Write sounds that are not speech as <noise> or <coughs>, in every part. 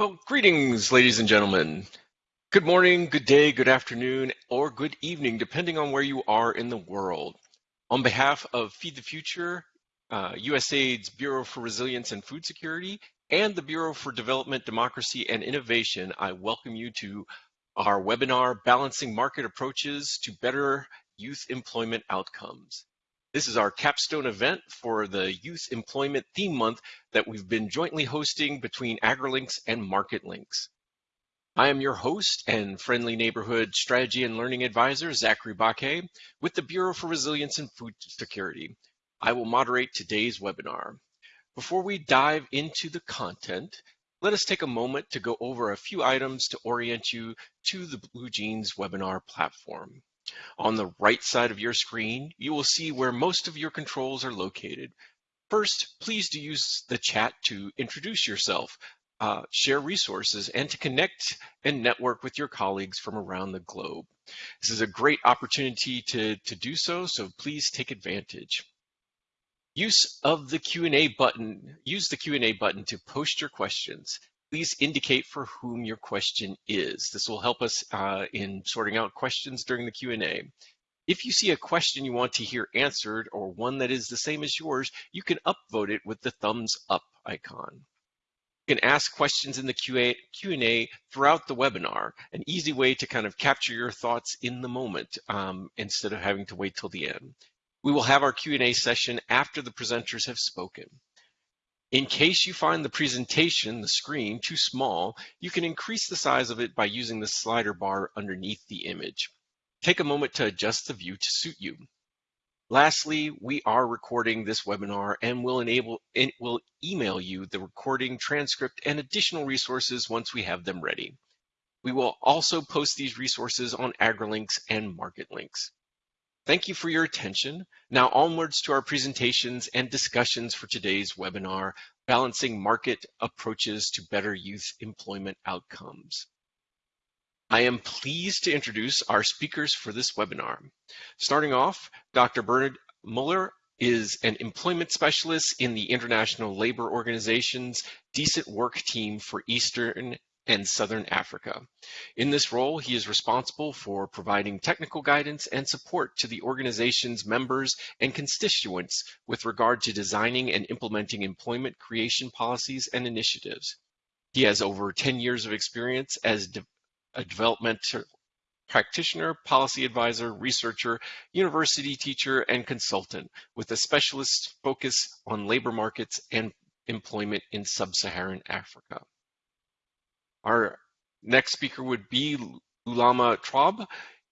Well, greetings, ladies and gentlemen. Good morning, good day, good afternoon, or good evening, depending on where you are in the world. On behalf of Feed the Future, uh, USAID's Bureau for Resilience and Food Security, and the Bureau for Development, Democracy, and Innovation, I welcome you to our webinar, Balancing Market Approaches to Better Youth Employment Outcomes. This is our capstone event for the Youth Employment Theme Month that we've been jointly hosting between AgriLinks and MarketLinks. I am your host and friendly neighborhood strategy and learning advisor, Zachary Baquet, with the Bureau for Resilience and Food Security. I will moderate today's webinar. Before we dive into the content, let us take a moment to go over a few items to orient you to the Blue Jeans webinar platform. On the right side of your screen, you will see where most of your controls are located. First, please do use the chat to introduce yourself, uh, share resources, and to connect and network with your colleagues from around the globe. This is a great opportunity to, to do so, so please take advantage. Use of the Q&A button, use the Q&A button to post your questions please indicate for whom your question is. This will help us uh, in sorting out questions during the Q&A. If you see a question you want to hear answered or one that is the same as yours, you can upvote it with the thumbs up icon. You can ask questions in the Q&A throughout the webinar, an easy way to kind of capture your thoughts in the moment um, instead of having to wait till the end. We will have our Q&A session after the presenters have spoken. In case you find the presentation, the screen, too small, you can increase the size of it by using the slider bar underneath the image. Take a moment to adjust the view to suit you. Lastly, we are recording this webinar and will enable will email you the recording transcript and additional resources once we have them ready. We will also post these resources on AgriLinks and MarketLinks. Thank you for your attention. Now onwards to our presentations and discussions for today's webinar, Balancing Market Approaches to Better Youth Employment Outcomes. I am pleased to introduce our speakers for this webinar. Starting off, Dr. Bernard Muller is an employment specialist in the International Labor Organization's Decent Work Team for Eastern and Southern Africa. In this role, he is responsible for providing technical guidance and support to the organization's members and constituents with regard to designing and implementing employment creation policies and initiatives. He has over 10 years of experience as de a developmental practitioner, policy advisor, researcher, university teacher, and consultant with a specialist focus on labor markets and employment in sub-Saharan Africa. Our next speaker would be Lulama Traub,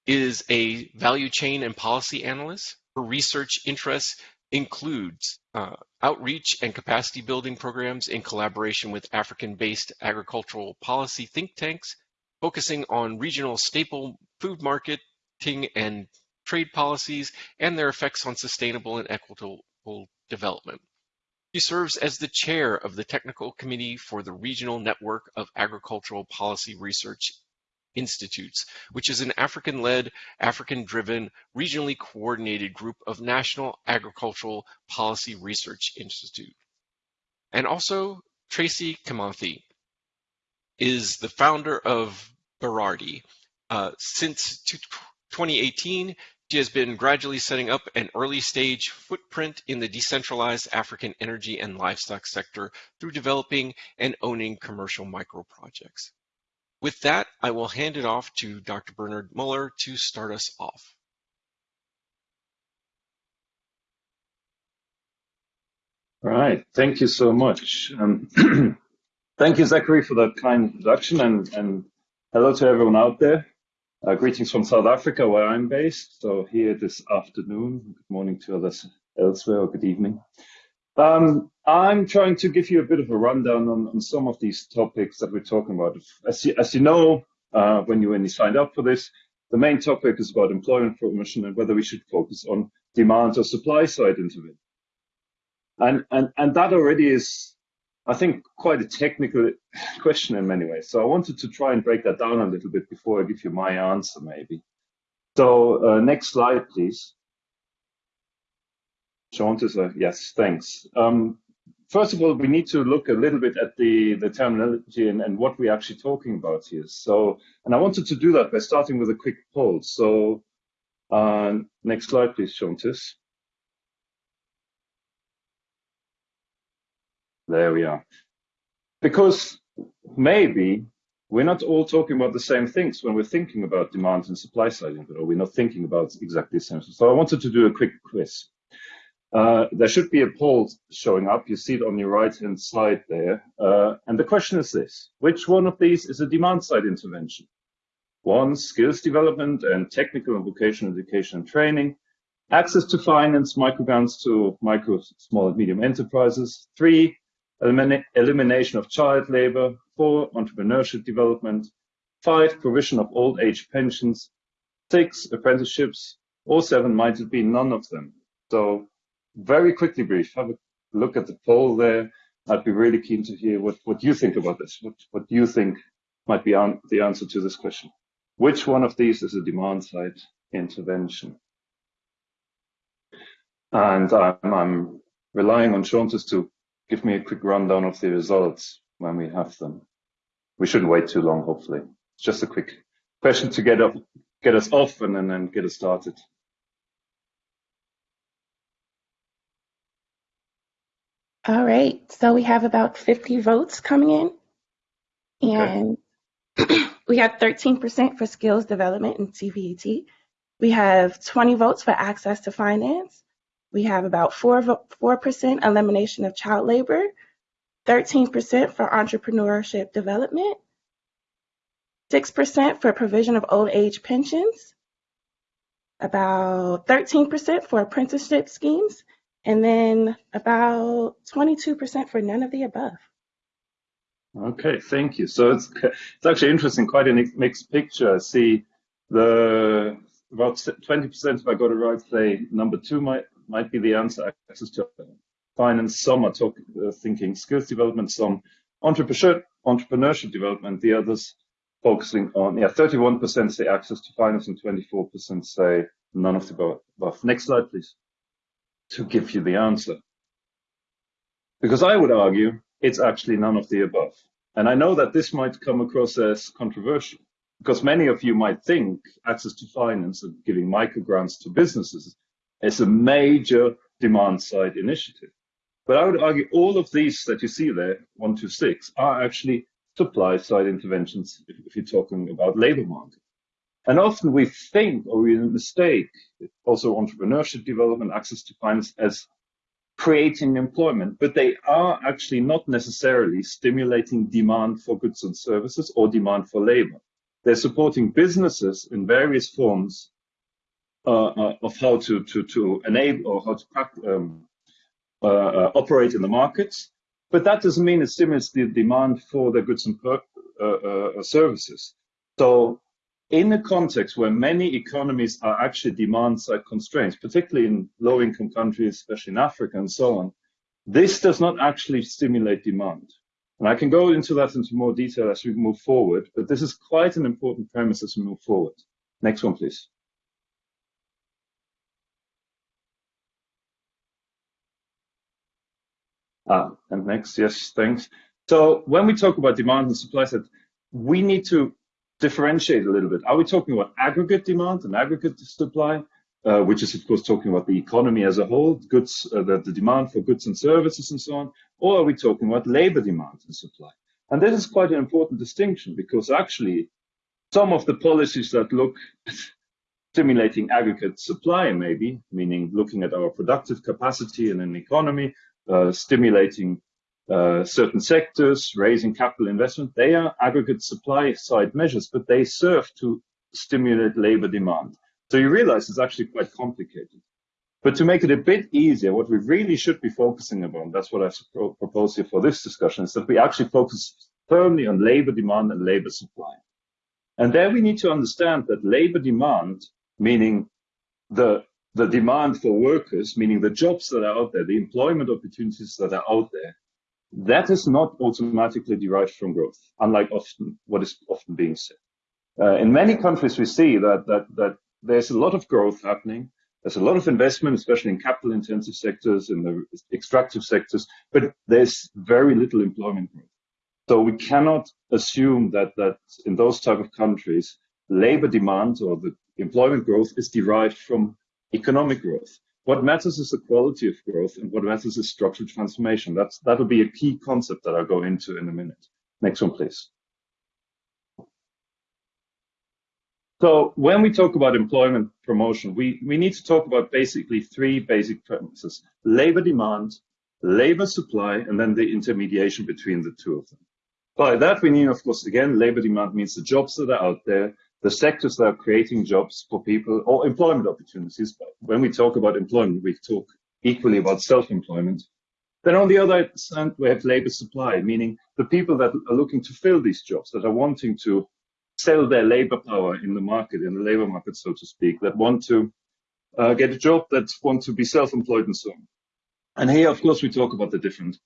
is a value chain and policy analyst. Her research interests includes uh, outreach and capacity building programs in collaboration with African-based agricultural policy think tanks, focusing on regional staple food marketing and trade policies and their effects on sustainable and equitable development. She serves as the chair of the Technical Committee for the Regional Network of Agricultural Policy Research Institutes, which is an African-led, African-driven, regionally coordinated group of national agricultural policy research institute. And also, Tracy Kimathi is the founder of Berardi. Uh, since 2018, she has been gradually setting up an early-stage footprint in the decentralized African energy and livestock sector through developing and owning commercial micro-projects. With that, I will hand it off to Dr. Bernard Muller to start us off. All right, thank you so much. Um, <clears throat> thank you, Zachary, for that kind introduction, and, and hello to everyone out there. Uh, greetings from South Africa, where I'm based. So here this afternoon, good morning to others elsewhere, or good evening. Um, I'm trying to give you a bit of a rundown on, on some of these topics that we're talking about. As you, as you know, uh, when you when you signed up for this, the main topic is about employment promotion and whether we should focus on demand or supply side intervention. And, and, and that already is I think, quite a technical <sighs> question in many ways. So I wanted to try and break that down a little bit before I give you my answer, maybe. So uh, next slide, please. Sean, yes, thanks. Um, first of all, we need to look a little bit at the, the terminology and, and what we're actually talking about here. So, and I wanted to do that by starting with a quick poll. So, uh, next slide, please, Shontis. There we are. Because maybe we're not all talking about the same things when we're thinking about demand and supply side input, or we're not thinking about exactly the same. So I wanted to do a quick quiz. Uh, there should be a poll showing up. You see it on your right-hand side there. Uh, and the question is this, which one of these is a demand-side intervention? One, skills development and technical and vocational education and training. Access to finance, microgrants to micro, small and medium enterprises. Three, elimination of child labor. Four, entrepreneurship development. Five, provision of old age pensions. Six, apprenticeships. Or seven, might it be none of them? So very quickly brief, have a look at the poll there. I'd be really keen to hear what, what you think about this. What, what you think might be on, the answer to this question. Which one of these is a demand side intervention? And I'm, I'm relying on Shontis to give me a quick rundown of the results when we have them. We shouldn't wait too long, hopefully. It's just a quick question to get up, get us off and then, then get us started. All right, so we have about 50 votes coming in. And okay. <clears throat> we have 13% for skills development and TVET. We have 20 votes for access to finance. We have about 4, 4% elimination of child labor, 13% for entrepreneurship development, 6% for provision of old age pensions, about 13% for apprenticeship schemes, and then about 22% for none of the above. Okay, thank you. So it's it's actually interesting, quite a mixed picture. I see the about 20%, if I got it right, say number two might might be the answer, access to finance. Some are talk, uh, thinking skills development, some entrepreneurship, entrepreneurship development, the others focusing on, yeah, 31% say access to finance and 24% say none of the above. Next slide, please to give you the answer. Because I would argue it's actually none of the above. And I know that this might come across as controversial because many of you might think access to finance and giving microgrants to businesses is a major demand side initiative. But I would argue all of these that you see there, one to six, are actually supply side interventions if, if you're talking about labor market. And often we think or we mistake also entrepreneurship development, access to finance as creating employment, but they are actually not necessarily stimulating demand for goods and services or demand for labor. They're supporting businesses in various forms of how to, to, to enable or how to um, uh, uh, operate in the markets. But that doesn't mean it stimulates the demand for the goods and uh, uh, services. So in a context where many economies are actually demand side constraints, particularly in low income countries, especially in Africa and so on, this does not actually stimulate demand. And I can go into that into more detail as we move forward, but this is quite an important premise as we move forward. Next one, please. Ah, and next, yes, thanks. So when we talk about demand and supply side, we need to differentiate a little bit. Are we talking about aggregate demand and aggregate supply, uh, which is of course talking about the economy as a whole, goods, uh, the, the demand for goods and services and so on, or are we talking about labor demand and supply? And this is quite an important distinction because actually some of the policies that look <laughs> stimulating aggregate supply, maybe, meaning looking at our productive capacity in an economy, uh, stimulating uh, certain sectors, raising capital investment, they are aggregate supply side measures, but they serve to stimulate labor demand. So you realize it's actually quite complicated. But to make it a bit easier, what we really should be focusing upon, that's what I propose here for this discussion, is that we actually focus firmly on labor demand and labor supply. And there we need to understand that labor demand, meaning the, the demand for workers, meaning the jobs that are out there, the employment opportunities that are out there, that is not automatically derived from growth, unlike often what is often being said. Uh, in many countries, we see that, that, that there's a lot of growth happening, There's a lot of investment, especially in capital intensive sectors, in the extractive sectors, but there's very little employment growth. So we cannot assume that that in those type of countries, labor demand or the employment growth is derived from economic growth. What matters is the quality of growth, and what matters is structural transformation. That's that'll be a key concept that I'll go into in a minute. Next one, please. So when we talk about employment promotion, we, we need to talk about basically three basic premises, labor demand, labor supply, and then the intermediation between the two of them. By that, we mean, of course, again, labor demand means the jobs that are out there, the sectors that are creating jobs for people or employment opportunities. But when we talk about employment, we talk equally about self-employment. Then on the other hand, we have labor supply, meaning the people that are looking to fill these jobs, that are wanting to sell their labor power in the market, in the labor market, so to speak, that want to uh, get a job, that want to be self-employed and so on. And here, of course, we talk about the different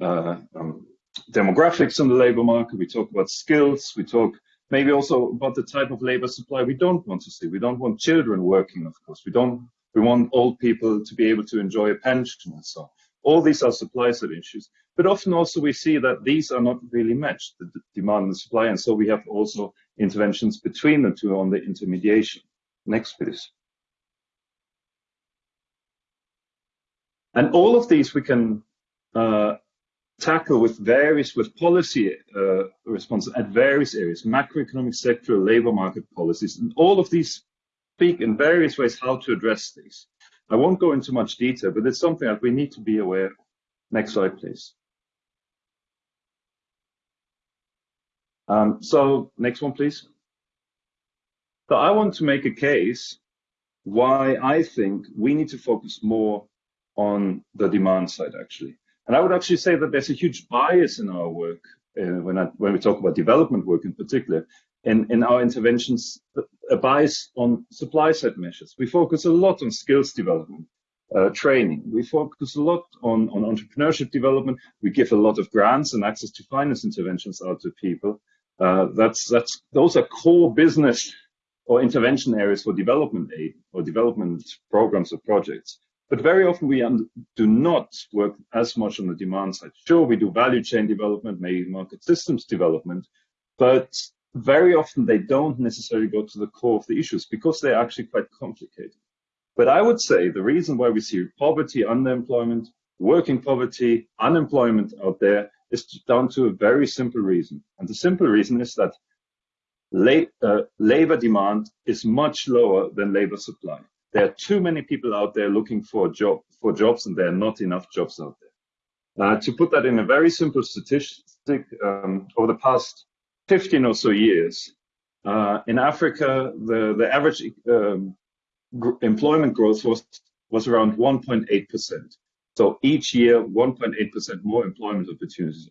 uh, um, demographics in the labor market. We talk about skills. We talk maybe also about the type of labor supply we don't want to see. We don't want children working, of course. We don't. We want old people to be able to enjoy a pension and so on. All these are supply side issues. But often also we see that these are not really matched, the demand and supply. And so we have also interventions between the two on the intermediation. Next, please. And all of these we can uh, tackle with various, with policy uh, responses at various areas, macroeconomic, sectoral, labor market policies. And all of these speak in various ways how to address these. I won't go into much detail, but it's something that we need to be aware of. Next slide, please. Um, so next one, please. So I want to make a case why I think we need to focus more on the demand side, actually. And I would actually say that there's a huge bias in our work uh, when, I, when we talk about development work in particular, in, in our interventions, a bias on supply side measures. We focus a lot on skills development, uh, training. We focus a lot on, on entrepreneurship development. We give a lot of grants and access to finance interventions out to people. Uh, that's that's those are core business or intervention areas for development aid or development programs or projects. But very often we do not work as much on the demand side. Sure, we do value chain development, maybe market systems development, but very often they don't necessarily go to the core of the issues because they're actually quite complicated. But I would say the reason why we see poverty, underemployment, working poverty, unemployment out there is down to a very simple reason. And the simple reason is that uh, labor demand is much lower than labor supply. There are too many people out there looking for job for jobs, and there are not enough jobs out there. Uh, to put that in a very simple statistic, um, over the past 15 or so years, uh, in Africa, the, the average um, employment growth was, was around 1.8%. So each year, 1.8% more employment opportunities.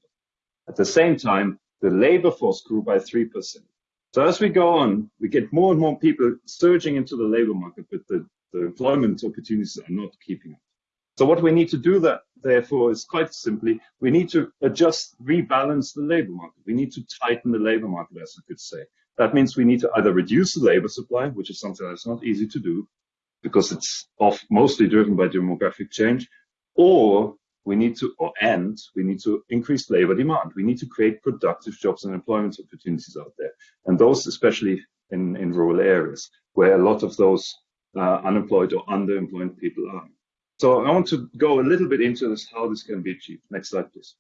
At the same time, the labor force grew by 3%. So as we go on, we get more and more people surging into the labor market, but the, the employment opportunities are not keeping up. So what we need to do that, therefore, is quite simply, we need to adjust, rebalance the labor market. We need to tighten the labor market, as I could say. That means we need to either reduce the labor supply, which is something that's not easy to do because it's off, mostly driven by demographic change, or we need to, or and we need to increase labor demand. We need to create productive jobs and employment opportunities out there. And those, especially in, in rural areas, where a lot of those uh, unemployed or underemployed people are. So I want to go a little bit into this, how this can be achieved. Next slide, please.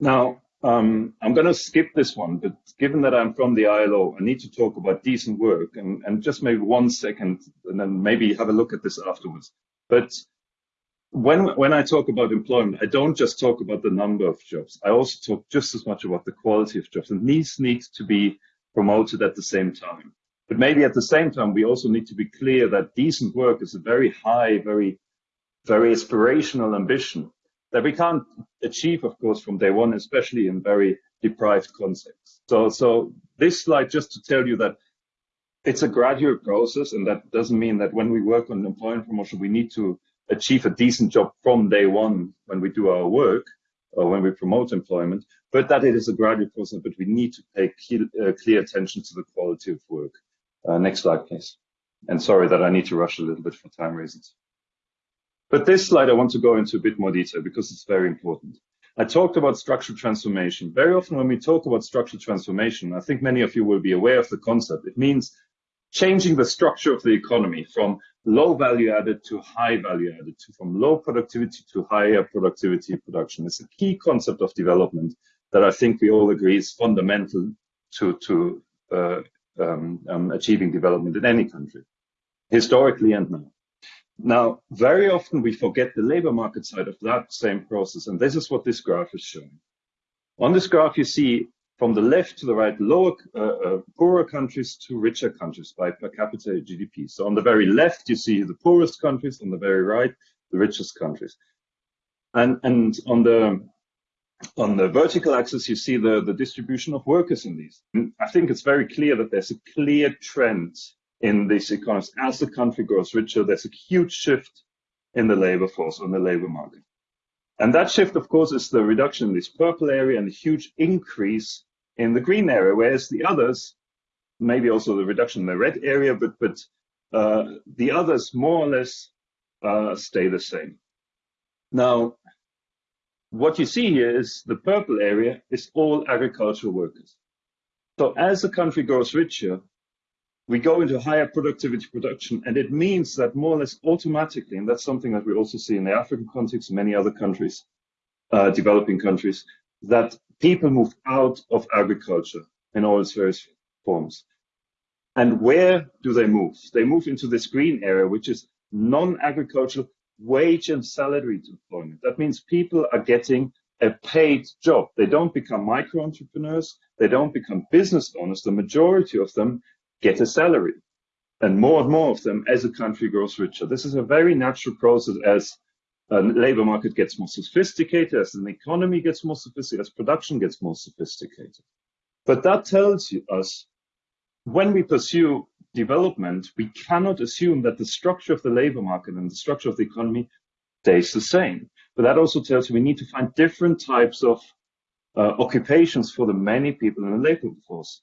Now, um, I'm going to skip this one, but given that I'm from the ILO, I need to talk about decent work and, and just maybe one second, and then maybe have a look at this afterwards. But when when I talk about employment, I don't just talk about the number of jobs. I also talk just as much about the quality of jobs, and these need to be promoted at the same time. But maybe at the same time, we also need to be clear that decent work is a very high, very, very aspirational ambition that we can't achieve, of course, from day one, especially in very deprived contexts. So, so this slide just to tell you that it's a gradual process, and that doesn't mean that when we work on employment promotion, we need to achieve a decent job from day one when we do our work or when we promote employment, but that it is a gradual process, but we need to pay clear, uh, clear attention to the quality of work. Uh, next slide, please. And sorry that I need to rush a little bit for time reasons. But this slide, I want to go into a bit more detail because it's very important. I talked about structural transformation. Very often when we talk about structural transformation, I think many of you will be aware of the concept. It means changing the structure of the economy from low value added to high value added, to from low productivity to higher productivity production. It's a key concept of development that I think we all agree is fundamental to, to uh, um, um, achieving development in any country, historically and now. Now, very often we forget the labor market side of that same process, and this is what this graph is showing. On this graph, you see from the left to the right, lower, uh, uh, poorer countries to richer countries by per capita GDP. So on the very left, you see the poorest countries, on the very right, the richest countries. And, and on the on the vertical axis, you see the, the distribution of workers in these. And I think it's very clear that there's a clear trend in these economies. As the country grows richer, there's a huge shift in the labor force, on the labor market. And that shift, of course, is the reduction in this purple area and a huge increase in the green area, whereas the others, maybe also the reduction in the red area, but, but uh, the others more or less uh, stay the same. Now, what you see here is the purple area is all agricultural workers. So as the country grows richer, we go into higher productivity production, and it means that more or less automatically, and that's something that we also see in the African context many other countries, uh, developing countries, that people move out of agriculture in all its various forms. And where do they move? They move into this green area, which is non-agricultural wage and salary employment. That means people are getting a paid job. They don't become micro entrepreneurs. They don't become business owners. The majority of them get a salary. And more and more of them as a country grows richer. This is a very natural process as a labor market gets more sophisticated, as an economy gets more sophisticated, as production gets more sophisticated. But that tells us when we pursue development, we cannot assume that the structure of the labor market and the structure of the economy stays the same. But that also tells you we need to find different types of uh, occupations for the many people in the labor force.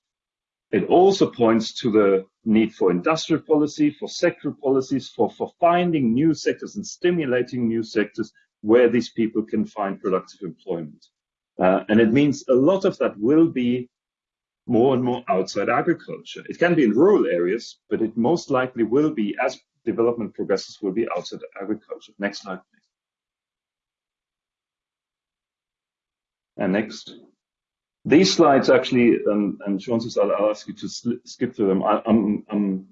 It also points to the need for industrial policy, for sectoral policies, for, for finding new sectors and stimulating new sectors where these people can find productive employment. Uh, and it means a lot of that will be more and more outside agriculture. It can be in rural areas, but it most likely will be, as development progresses, will be outside agriculture. Next slide, please. And next. These slides actually, um, and Francis, I'll, I'll, ask you to skip through them. I, am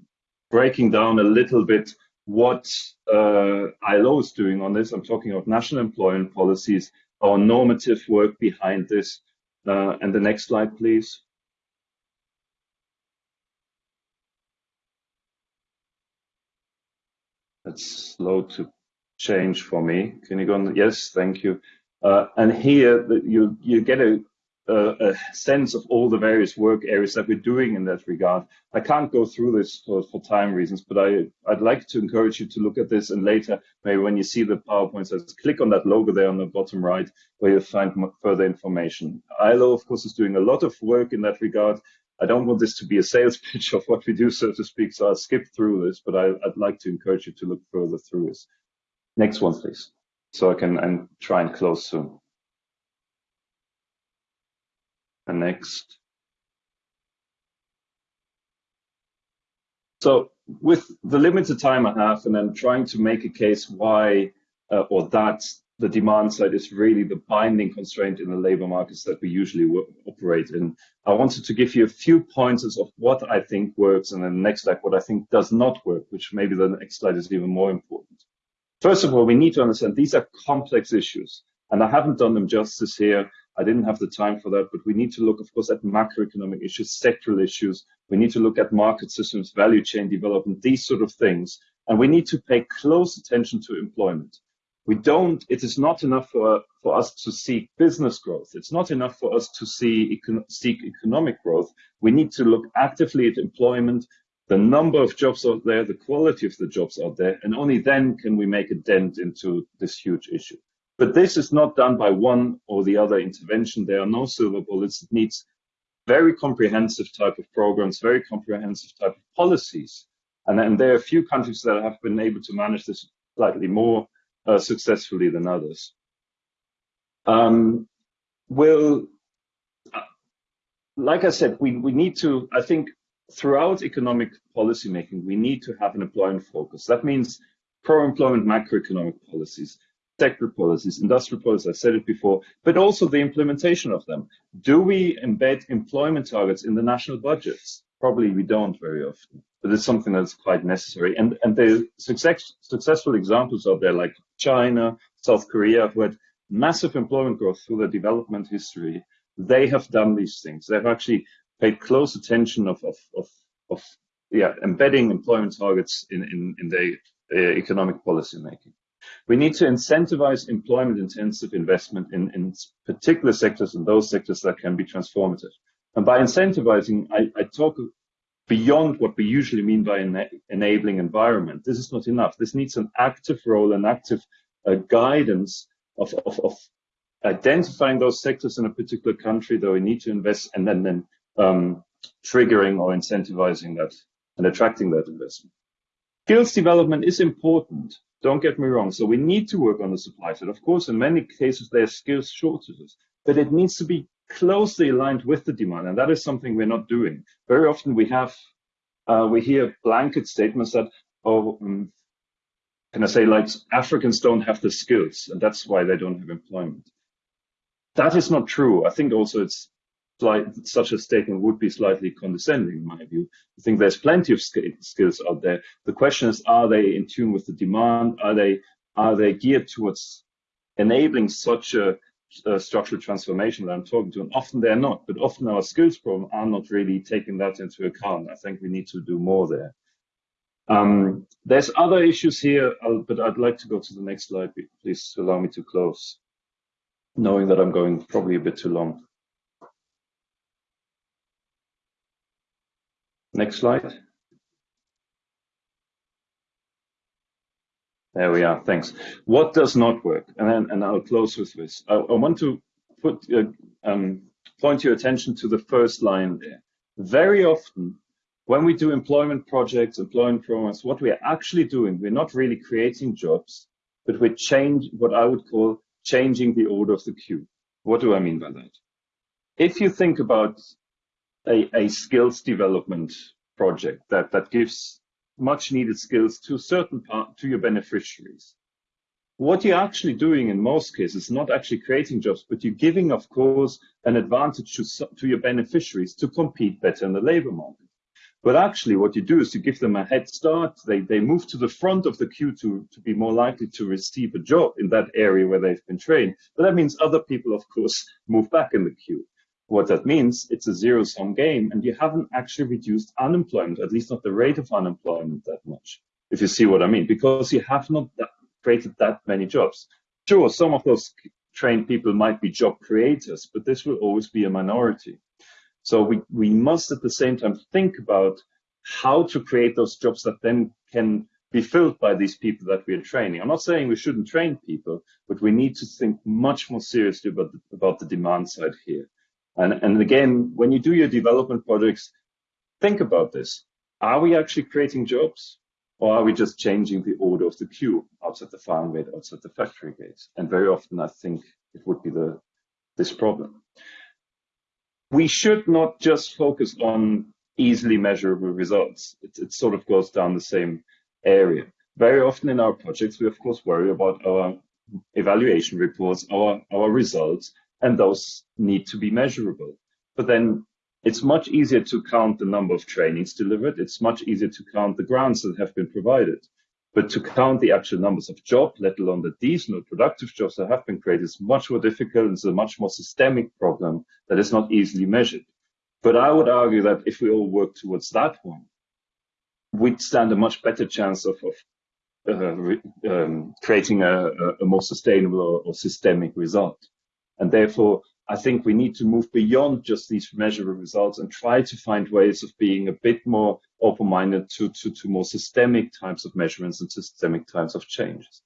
breaking down a little bit what uh, ILO is doing on this. I'm talking about national employment policies, our normative work behind this. Uh, and the next slide, please. That's slow to change for me. Can you go on? Yes, thank you. Uh, and here you you get a a, a, sense of all the various work areas that we're doing in that regard. I can't go through this for, for time reasons, but I, I'd like to encourage you to look at this and later, maybe when you see the PowerPoint, says click on that logo there on the bottom right, where you'll find further information. ILO, of course, is doing a lot of work in that regard. I don't want this to be a sales <laughs> pitch of what we do, so to speak, so I'll skip through this, but I, would like to encourage you to look further through this. Next one, please. So I can and try and close soon. And next. So with the limited time I have and then trying to make a case why uh, or that the demand side is really the binding constraint in the labor markets that we usually operate in. I wanted to give you a few pointers of what I think works and then the next slide what I think does not work, which maybe the next slide is even more important. First of all, we need to understand these are complex issues and I haven't done them justice here. I didn't have the time for that, but we need to look, of course, at macroeconomic issues, sectoral issues. We need to look at market systems, value chain development, these sort of things. And we need to pay close attention to employment. We don't, it is not enough for, for us to seek business growth. It's not enough for us to see, econ, seek economic growth. We need to look actively at employment, the number of jobs out there, the quality of the jobs out there, and only then can we make a dent into this huge issue. But this is not done by one or the other intervention. There are no silver bullets. It needs very comprehensive type of programs, very comprehensive type of policies. And there are a few countries that have been able to manage this slightly more uh, successfully than others. Um, will, uh, like I said, we, we need to, I think, throughout economic policymaking, we need to have an employment focus. That means pro-employment macroeconomic policies, sector policies, industrial policies, I said it before, but also the implementation of them. Do we embed employment targets in the national budgets? Probably we don't very often, but it's something that's quite necessary. And, and the success, successful examples are there, like China, South Korea, who had massive employment growth through their development history. They have done these things. They've actually paid close attention of, of, of, of yeah, embedding employment targets in, in, in their uh, economic policy making. We need to incentivize employment intensive investment in, in particular sectors and those sectors that can be transformative. And by incentivizing, I, I talk beyond what we usually mean by ena enabling environment. This is not enough. This needs an active role, an active uh, guidance of, of, of, identifying those sectors in a particular country that we need to invest and then, then um, triggering or incentivizing that and attracting that investment. Skills development is important. Don't get me wrong. So we need to work on the supply side. Of course, in many cases, there are skills shortages, but it needs to be closely aligned with the demand. And that is something we're not doing. Very often we have, uh, we hear blanket statements that, oh, um, can I say like Africans don't have the skills and that's why they don't have employment. That is not true. I think also it's such a statement would be slightly condescending in my view. I think there's plenty of skills out there. The question is, are they in tune with the demand? Are they are they geared towards enabling such a, a structural transformation that I'm talking to? And often they're not, but often our skills problem are not really taking that into account. I think we need to do more there. Um, there's other issues here, I'll, but I'd like to go to the next slide. Please allow me to close, knowing that I'm going probably a bit too long. Next slide. There we are. Thanks. What does not work? And then, and I'll close with this. I, I want to put uh, um, point your attention to the first line there. Very often, when we do employment projects, employment programs, what we're actually doing, we're not really creating jobs, but we're change what I would call changing the order of the queue. What do I mean by that? If you think about a, a skills development project that, that gives much needed skills to certain part to your beneficiaries. What you're actually doing in most cases is not actually creating jobs, but you're giving, of course, an advantage to, to your beneficiaries to compete better in the labor market. But actually what you do is you give them a head start. They, they move to the front of the queue to, to be more likely to receive a job in that area where they've been trained. But that means other people, of course, move back in the queue. What that means, it's a zero sum game and you haven't actually reduced unemployment, at least not the rate of unemployment that much, if you see what I mean, because you have not that, created that many jobs. Sure, some of those trained people might be job creators, but this will always be a minority. So we, we must at the same time think about how to create those jobs that then can be filled by these people that we are training. I'm not saying we shouldn't train people, but we need to think much more seriously about the, about the demand side here. And, and again, when you do your development projects, think about this. Are we actually creating jobs? Or are we just changing the order of the queue outside the farm gate, outside the factory gate? And very often I think it would be the this problem. We should not just focus on easily measurable results. It, it sort of goes down the same area. Very often in our projects, we of course worry about our evaluation reports, our, our results, and those need to be measurable. But then it's much easier to count the number of trainings delivered. It's much easier to count the grants that have been provided. But to count the actual numbers of jobs, let alone the decent or productive jobs that have been created, is much more difficult. It's a much more systemic problem that is not easily measured. But I would argue that if we all work towards that one, we'd stand a much better chance of, of uh, um, creating a, a, more sustainable or, or systemic result. And therefore, I think we need to move beyond just these measurable results and try to find ways of being a bit more open-minded to, to, to more systemic types of measurements and systemic types of changes.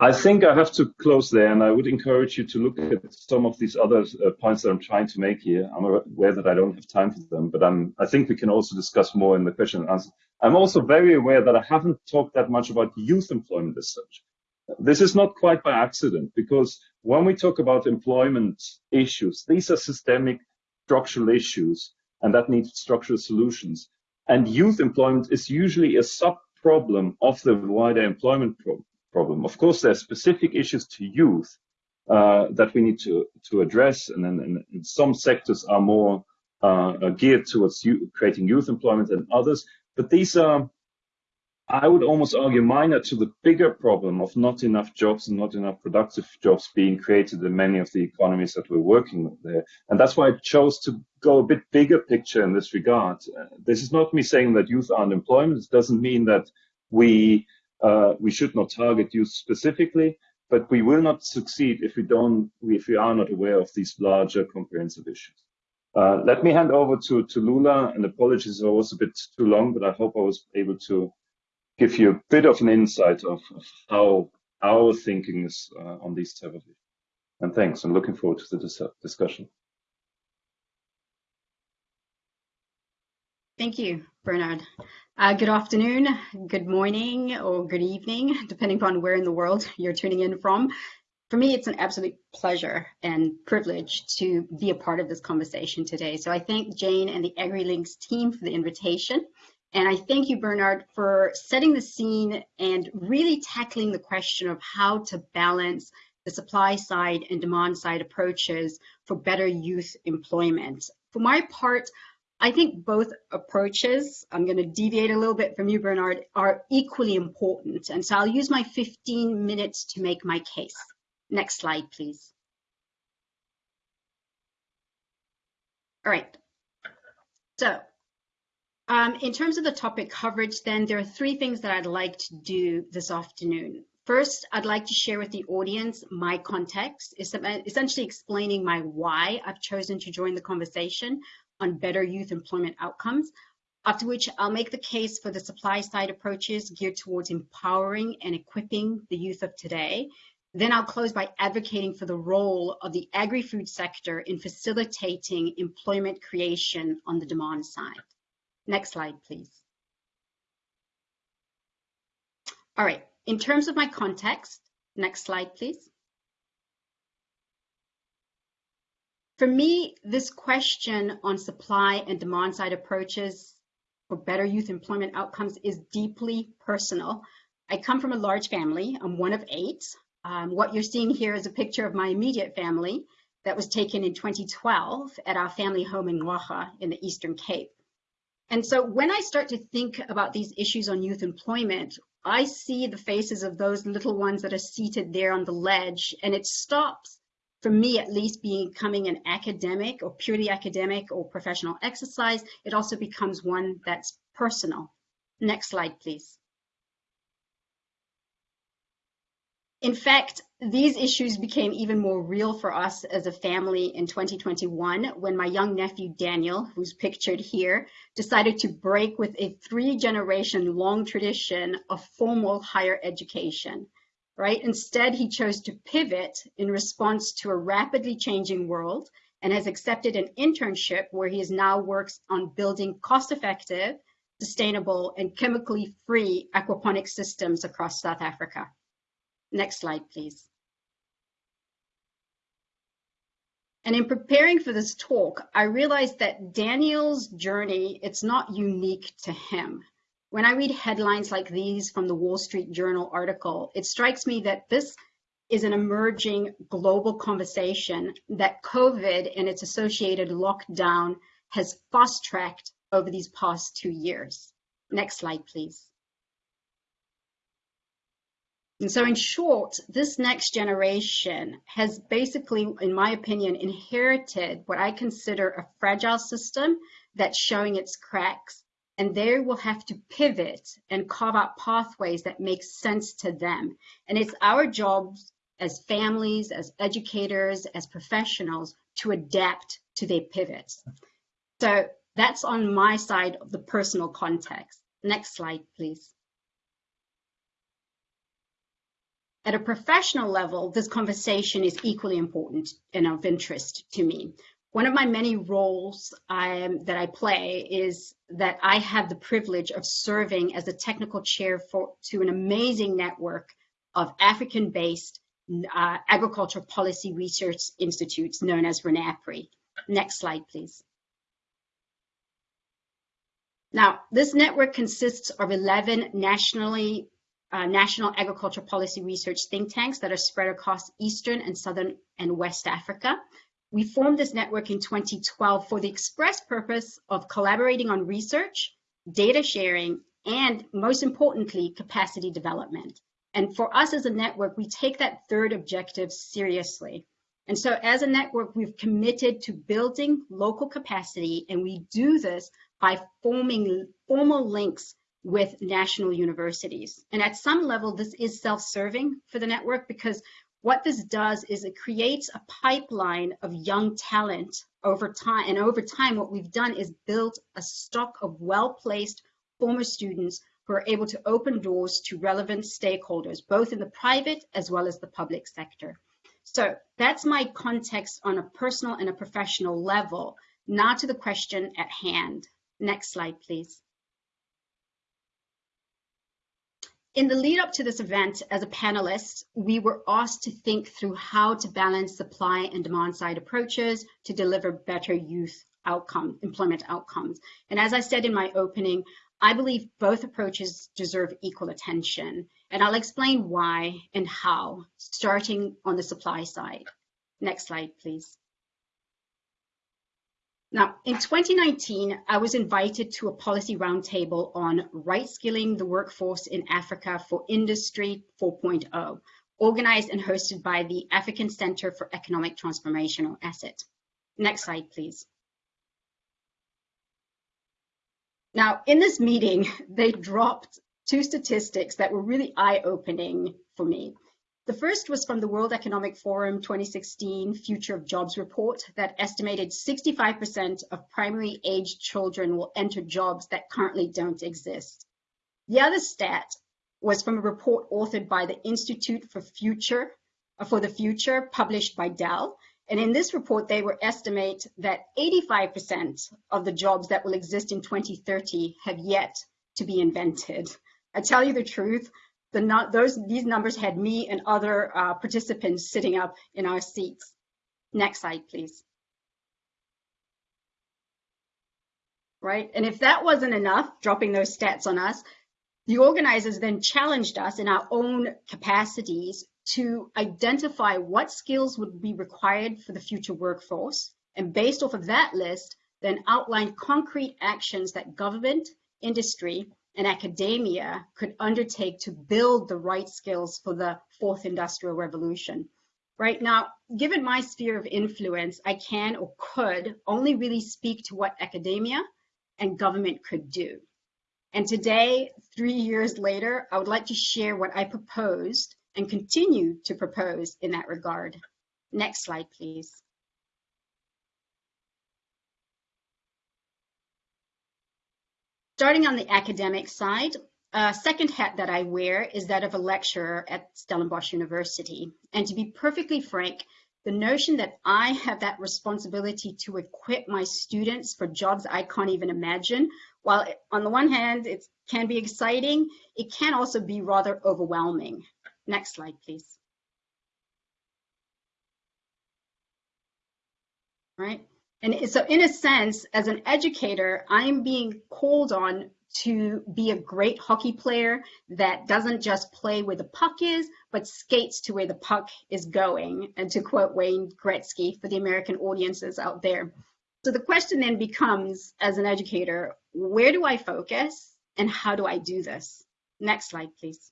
I think I have to close there, and I would encourage you to look at some of these other uh, points that I'm trying to make here. I'm aware that I don't have time for them, but I'm, I think we can also discuss more in the question and answer. I'm also very aware that I haven't talked that much about youth employment as such. This is not quite by accident, because when we talk about employment issues, these are systemic structural issues, and that needs structural solutions. And youth employment is usually a sub-problem of the wider employment problem problem. Of course, there are specific issues to youth uh, that we need to, to address, and, then and some sectors are more uh, geared towards creating youth employment than others. But these are, I would almost argue, minor to the bigger problem of not enough jobs and not enough productive jobs being created in many of the economies that we're working with there. And that's why I chose to go a bit bigger picture in this regard. Uh, this is not me saying that youth aren't employment. It doesn't mean that we uh, we should not target youth specifically, but we will not succeed if we don't, if we are not aware of these larger comprehensive issues. Uh, let me hand over to, to Lula, and apologies I was a bit too long, but I hope I was able to give you a bit of an insight of, how our thinking is uh, on these type of issues. And thanks, I'm looking forward to the dis discussion. Thank you, Bernard. Uh, good afternoon, good morning, or good evening, <laughs> depending upon where in the world you're tuning in from. For me, it's an absolute pleasure and privilege to be a part of this conversation today. So I thank Jane and the AgriLinks team for the invitation. And I thank you, Bernard, for setting the scene and really tackling the question of how to balance the supply side and demand side approaches for better youth employment. For my part, I think both approaches, I'm going to deviate a little bit from you, Bernard, are equally important. And so I'll use my 15 minutes to make my case. Next slide, please. All right. So um, in terms of the topic coverage, then there are three things that I'd like to do this afternoon. First, I'd like to share with the audience my context, essentially explaining my why I've chosen to join the conversation, on better youth employment outcomes, after which I'll make the case for the supply side approaches geared towards empowering and equipping the youth of today. Then I'll close by advocating for the role of the agri-food sector in facilitating employment creation on the demand side. Next slide, please. All right, in terms of my context, next slide, please. For me, this question on supply and demand side approaches for better youth employment outcomes is deeply personal. I come from a large family. I'm one of eight. Um, what you're seeing here is a picture of my immediate family that was taken in 2012 at our family home in Ngqagqa in the Eastern Cape. And so when I start to think about these issues on youth employment, I see the faces of those little ones that are seated there on the ledge, and it stops for me at least becoming an academic or purely academic or professional exercise, it also becomes one that's personal. Next slide, please. In fact, these issues became even more real for us as a family in 2021 when my young nephew Daniel, who's pictured here, decided to break with a three generation long tradition of formal higher education right? Instead, he chose to pivot in response to a rapidly changing world and has accepted an internship where he is now works on building cost-effective, sustainable, and chemically free aquaponic systems across South Africa. Next slide, please. And in preparing for this talk, I realized that Daniel's journey, it's not unique to him. When I read headlines like these from the Wall Street Journal article, it strikes me that this is an emerging global conversation that COVID and its associated lockdown has fast tracked over these past two years. Next slide, please. And so in short, this next generation has basically, in my opinion, inherited what I consider a fragile system that's showing its cracks and they will have to pivot and carve out pathways that make sense to them. And it's our jobs as families, as educators, as professionals to adapt to their pivots. So that's on my side of the personal context. Next slide, please. At a professional level, this conversation is equally important and of interest to me. One of my many roles I, that I play is that I have the privilege of serving as a technical chair for, to an amazing network of African-based uh, agricultural policy research institutes known as RENAPRI. Next slide, please. Now, this network consists of 11 nationally uh, national agriculture policy research think tanks that are spread across Eastern and Southern and West Africa. We formed this network in 2012 for the express purpose of collaborating on research, data sharing, and most importantly, capacity development. And for us as a network, we take that third objective seriously. And so as a network, we've committed to building local capacity, and we do this by forming formal links with national universities. And at some level, this is self-serving for the network because what this does is it creates a pipeline of young talent over time. And over time, what we've done is built a stock of well-placed former students who are able to open doors to relevant stakeholders, both in the private as well as the public sector. So that's my context on a personal and a professional level. Now to the question at hand. Next slide, please. In the lead up to this event, as a panelist, we were asked to think through how to balance supply and demand side approaches to deliver better youth outcome, employment outcomes. And as I said in my opening, I believe both approaches deserve equal attention. And I'll explain why and how, starting on the supply side. Next slide, please. Now, in 2019, I was invited to a policy roundtable on right skilling the workforce in Africa for Industry 4.0, organized and hosted by the African Center for Economic Transformation, or ACET. Next slide, please. Now, in this meeting, they dropped two statistics that were really eye-opening for me. The first was from the World Economic Forum 2016 Future of Jobs report that estimated 65% of primary age children will enter jobs that currently don't exist. The other stat was from a report authored by the Institute for Future for the Future published by Dell. And in this report, they were estimate that 85% of the jobs that will exist in 2030 have yet to be invented. I tell you the truth, the those these numbers had me and other uh, participants sitting up in our seats. Next slide, please. Right, and if that wasn't enough, dropping those stats on us, the organizers then challenged us in our own capacities to identify what skills would be required for the future workforce, and based off of that list, then outline concrete actions that government, industry, and academia could undertake to build the right skills for the fourth industrial revolution. Right now, given my sphere of influence, I can or could only really speak to what academia and government could do. And today, three years later, I would like to share what I proposed and continue to propose in that regard. Next slide, please. Starting on the academic side, a second hat that I wear is that of a lecturer at Stellenbosch University. And to be perfectly frank, the notion that I have that responsibility to equip my students for jobs I can't even imagine, while on the one hand, it can be exciting, it can also be rather overwhelming. Next slide, please. Right. And so in a sense, as an educator, I'm being called on to be a great hockey player that doesn't just play where the puck is, but skates to where the puck is going. And to quote Wayne Gretzky for the American audiences out there. So the question then becomes, as an educator, where do I focus and how do I do this? Next slide, please.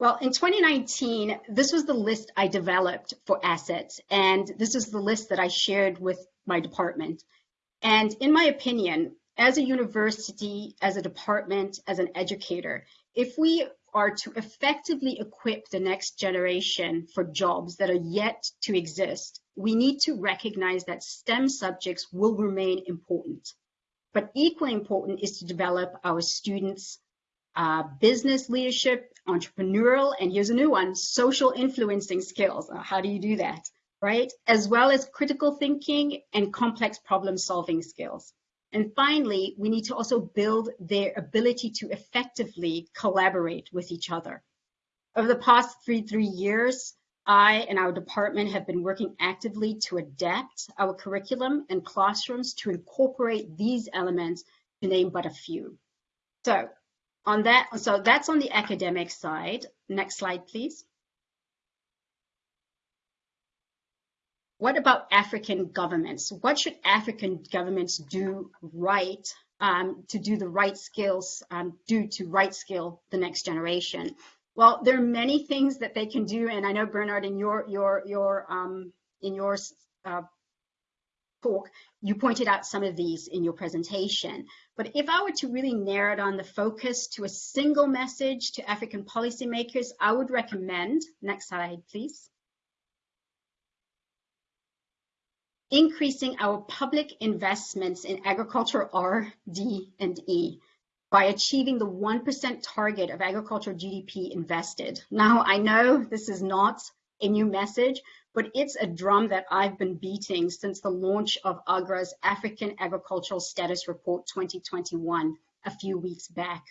Well, in 2019, this was the list I developed for ACET, and this is the list that I shared with my department. And in my opinion, as a university, as a department, as an educator, if we are to effectively equip the next generation for jobs that are yet to exist, we need to recognize that STEM subjects will remain important. But equally important is to develop our students uh, business leadership, entrepreneurial, and here's a new one, social influencing skills. Uh, how do you do that, right? As well as critical thinking and complex problem solving skills. And finally, we need to also build their ability to effectively collaborate with each other. Over the past three, three years, I and our department have been working actively to adapt our curriculum and classrooms to incorporate these elements to name but a few. So on that, so that's on the academic side. Next slide, please. What about African governments? What should African governments do right um, to do the right skills, um, do to right skill the next generation? Well, there are many things that they can do, and I know Bernard, in your your your um, in your uh, talk, you pointed out some of these in your presentation. But if I were to really narrow down the focus to a single message to African policymakers, I would recommend, next slide, please, increasing our public investments in agriculture R, D, and E by achieving the 1% target of agricultural GDP invested. Now, I know this is not a new message, but it's a drum that I've been beating since the launch of AGRA's African Agricultural Status Report 2021 a few weeks back.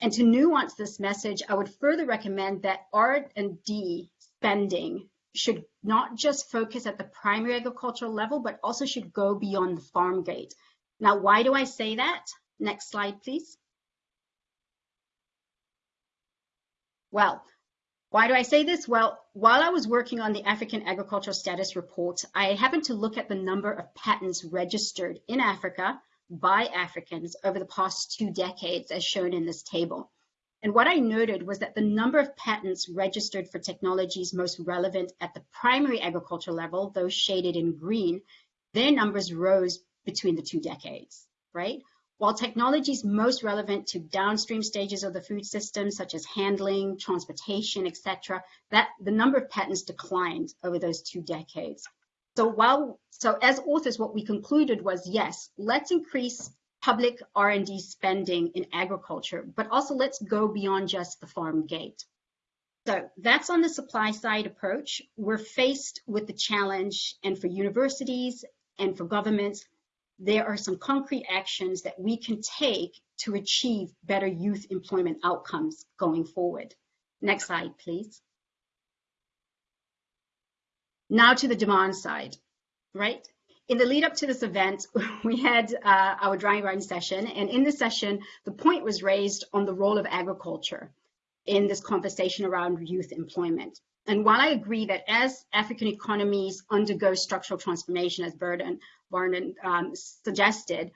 And to nuance this message, I would further recommend that R&D spending should not just focus at the primary agricultural level, but also should go beyond the farm gate. Now, why do I say that? Next slide, please. Well, why do I say this? Well, while I was working on the African Agricultural Status Report, I happened to look at the number of patents registered in Africa by Africans over the past two decades, as shown in this table. And what I noted was that the number of patents registered for technologies most relevant at the primary agriculture level, those shaded in green, their numbers rose between the two decades, right? While technologies most relevant to downstream stages of the food system, such as handling, transportation, etc., that the number of patents declined over those two decades. So while so as authors, what we concluded was yes, let's increase public R&D spending in agriculture, but also let's go beyond just the farm gate. So that's on the supply side approach. We're faced with the challenge, and for universities and for governments, there are some concrete actions that we can take to achieve better youth employment outcomes going forward. Next slide, please. Now to the demand side, right? In the lead up to this event, <laughs> we had uh, our drawing garden session, and in this session, the point was raised on the role of agriculture in this conversation around youth employment. And while I agree that as African economies undergo structural transformation, as Burden Barnum um, suggested,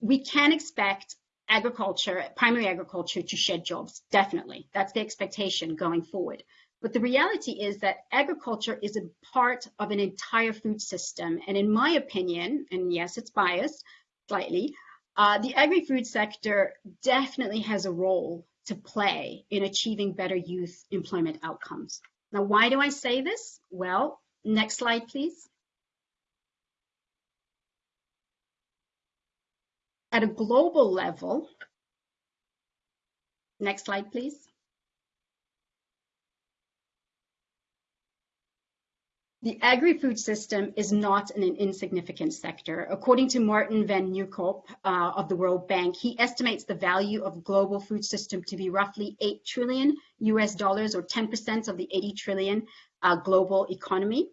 we can expect agriculture, primary agriculture, to shed jobs. Definitely, that's the expectation going forward. But the reality is that agriculture is a part of an entire food system. And in my opinion, and yes, it's biased slightly, uh, the agri-food sector definitely has a role to play in achieving better youth employment outcomes. Now, why do I say this? Well, next slide, please. At a global level, next slide, please. The agri-food system is not an insignificant sector. According to Martin van Nieuwkoop uh, of the World Bank, he estimates the value of global food system to be roughly 8 trillion US dollars or 10% of the 80 trillion uh, global economy.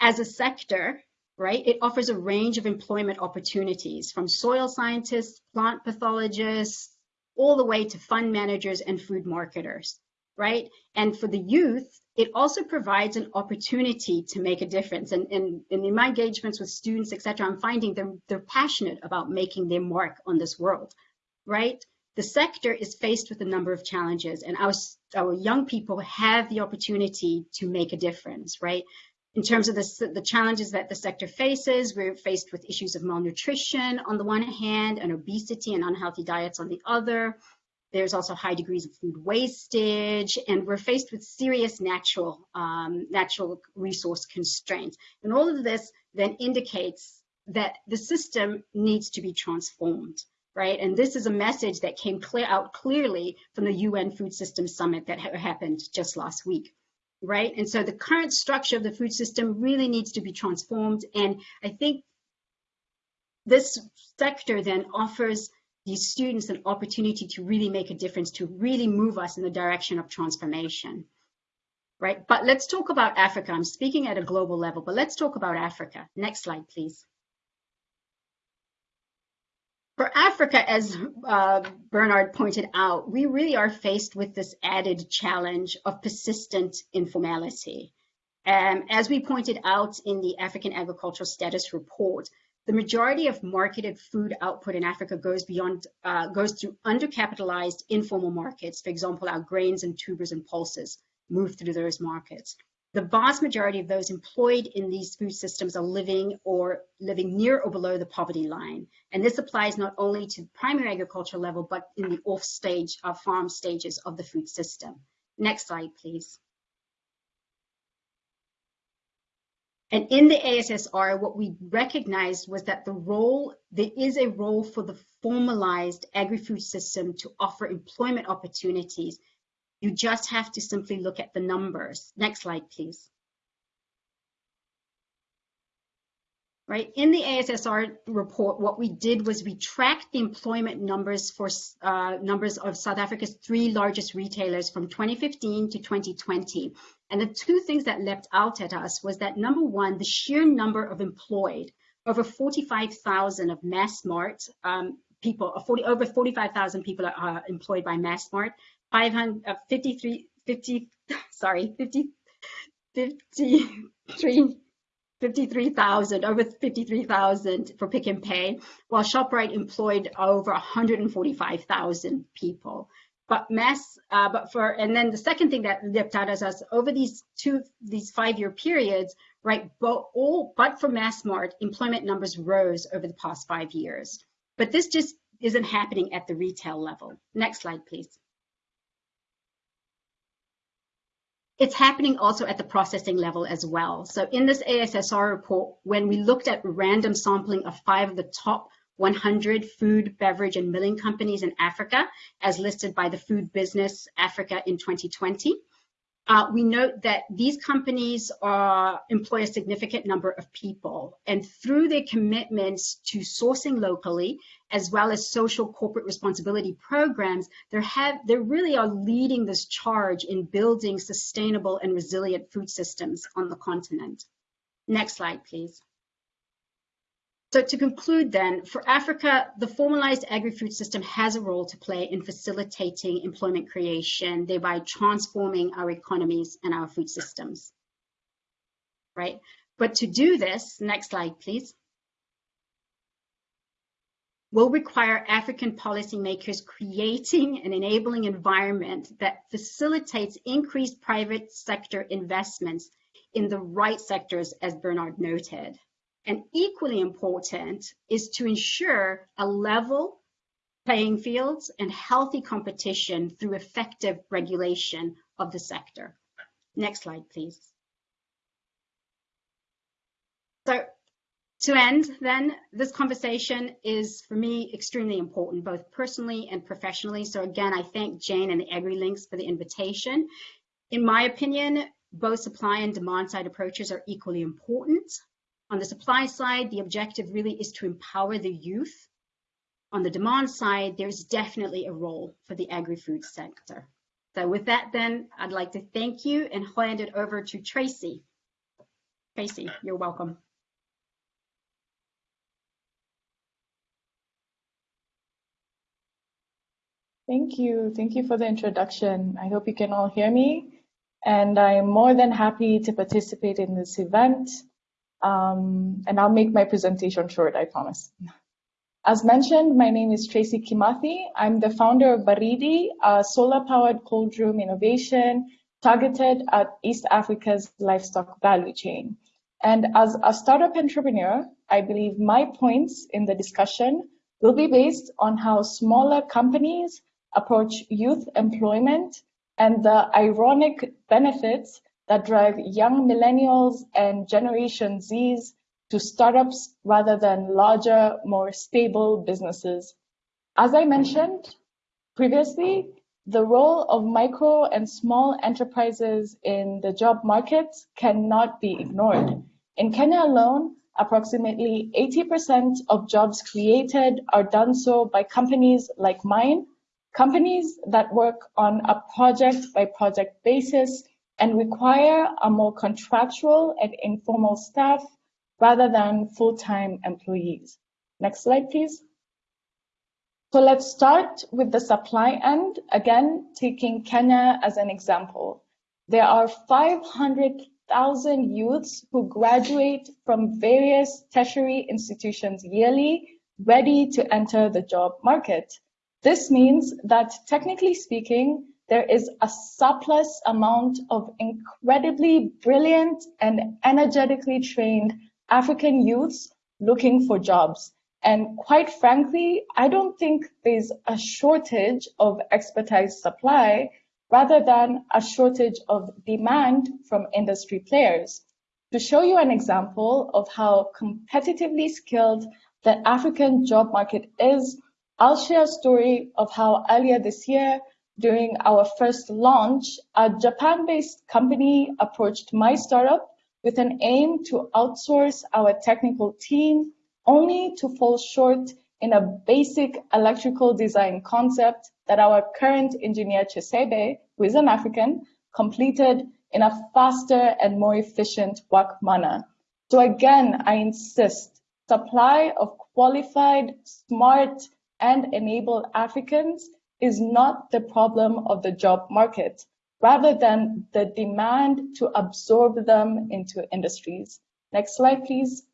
As a sector, right, it offers a range of employment opportunities from soil scientists, plant pathologists, all the way to fund managers and food marketers right? And for the youth, it also provides an opportunity to make a difference. And, and, and in my engagements with students, etc., I'm finding they're, they're passionate about making their mark on this world, right? The sector is faced with a number of challenges, and our, our young people have the opportunity to make a difference, right? In terms of the, the challenges that the sector faces, we're faced with issues of malnutrition on the one hand, and obesity and unhealthy diets on the other there's also high degrees of food wastage, and we're faced with serious natural, um, natural resource constraints. And all of this then indicates that the system needs to be transformed. right? And this is a message that came clear out clearly from the UN Food Systems Summit that ha happened just last week, right? And so the current structure of the food system really needs to be transformed. And I think this sector then offers these students an opportunity to really make a difference, to really move us in the direction of transformation, right? But let's talk about Africa. I'm speaking at a global level, but let's talk about Africa. Next slide, please. For Africa, as uh, Bernard pointed out, we really are faced with this added challenge of persistent informality. Um, as we pointed out in the African Agricultural Status Report, the majority of marketed food output in Africa goes beyond, uh, goes through undercapitalized informal markets. For example, our grains and tubers and pulses move through those markets. The vast majority of those employed in these food systems are living or living near or below the poverty line. And this applies not only to primary agriculture level, but in the off stage of uh, farm stages of the food system. Next slide, please. And in the AASR, what we recognized was that the role, there is a role for the formalized agri-food system to offer employment opportunities you just have to simply look at the numbers. Next slide, please. Right, in the AASR report, what we did was we tracked the employment numbers for uh, numbers of South Africa's three largest retailers from 2015 to 2020. And the two things that leapt out at us was that number one, the sheer number of employed, over 45,000 of Massmart um, people, 40, over 45,000 people are uh, employed by Massmart, 500, uh, 53, 50, <laughs> sorry, 50, 53, 53,000, over 53,000 for Pick n Pay, while ShopRite employed over 145,000 people. But mass, uh, but for, and then the second thing that leapt out as us over these two, these five-year periods, right, but all, but for Massmart, employment numbers rose over the past five years. But this just isn't happening at the retail level. Next slide, please. It's happening also at the processing level as well. So in this AASR report, when we looked at random sampling of five of the top 100 food, beverage, and milling companies in Africa, as listed by the Food Business Africa in 2020, uh, we note that these companies are, employ a significant number of people, and through their commitments to sourcing locally, as well as social corporate responsibility programs, they really are leading this charge in building sustainable and resilient food systems on the continent. Next slide, please. So to conclude then, for Africa, the formalized agri-food system has a role to play in facilitating employment creation, thereby transforming our economies and our food systems, right? But to do this, next slide, please, will require African policymakers creating an enabling environment that facilitates increased private sector investments in the right sectors, as Bernard noted. And equally important is to ensure a level playing fields and healthy competition through effective regulation of the sector. Next slide, please. So to end then, this conversation is for me extremely important, both personally and professionally. So again, I thank Jane and the AgriLinks for the invitation. In my opinion, both supply and demand side approaches are equally important. On the supply side, the objective really is to empower the youth. On the demand side, there's definitely a role for the agri-food sector. So with that then, I'd like to thank you and hand it over to Tracy. Tracy, you're welcome. Thank you. Thank you for the introduction. I hope you can all hear me. And I'm more than happy to participate in this event. Um, and I'll make my presentation short, I promise. As mentioned, my name is Tracy Kimathi. I'm the founder of Baridi, a solar-powered cold room innovation targeted at East Africa's livestock value chain. And as a startup entrepreneur, I believe my points in the discussion will be based on how smaller companies approach youth employment and the ironic benefits that drive young millennials and Generation Zs to startups rather than larger, more stable businesses. As I mentioned previously, the role of micro and small enterprises in the job market cannot be ignored. In Kenya alone, approximately 80% of jobs created are done so by companies like mine, companies that work on a project by project basis and require a more contractual and informal staff rather than full-time employees. Next slide, please. So let's start with the supply end, again, taking Kenya as an example. There are 500,000 youths who graduate from various tertiary institutions yearly, ready to enter the job market. This means that technically speaking, there is a surplus amount of incredibly brilliant and energetically trained African youths looking for jobs. And quite frankly, I don't think there's a shortage of expertise supply rather than a shortage of demand from industry players. To show you an example of how competitively skilled the African job market is, I'll share a story of how earlier this year, during our first launch, a Japan-based company approached my startup with an aim to outsource our technical team only to fall short in a basic electrical design concept that our current engineer Chisebe, who is an African, completed in a faster and more efficient work manner. So again, I insist, supply of qualified, smart, and enabled Africans is not the problem of the job market, rather than the demand to absorb them into industries. Next slide, please.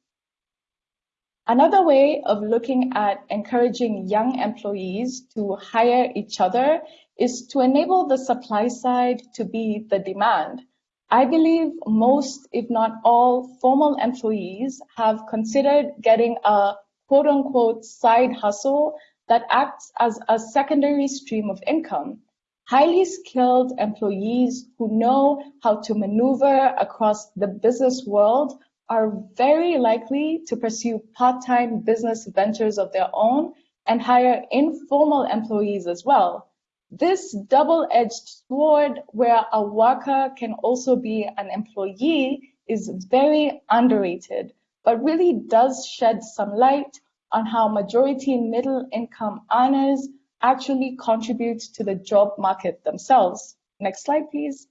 Another way of looking at encouraging young employees to hire each other is to enable the supply side to be the demand. I believe most, if not all, formal employees have considered getting a quote unquote side hustle that acts as a secondary stream of income. Highly skilled employees who know how to maneuver across the business world are very likely to pursue part-time business ventures of their own and hire informal employees as well. This double-edged sword where a worker can also be an employee is very underrated, but really does shed some light on how majority middle income earners actually contribute to the job market themselves. Next slide, please.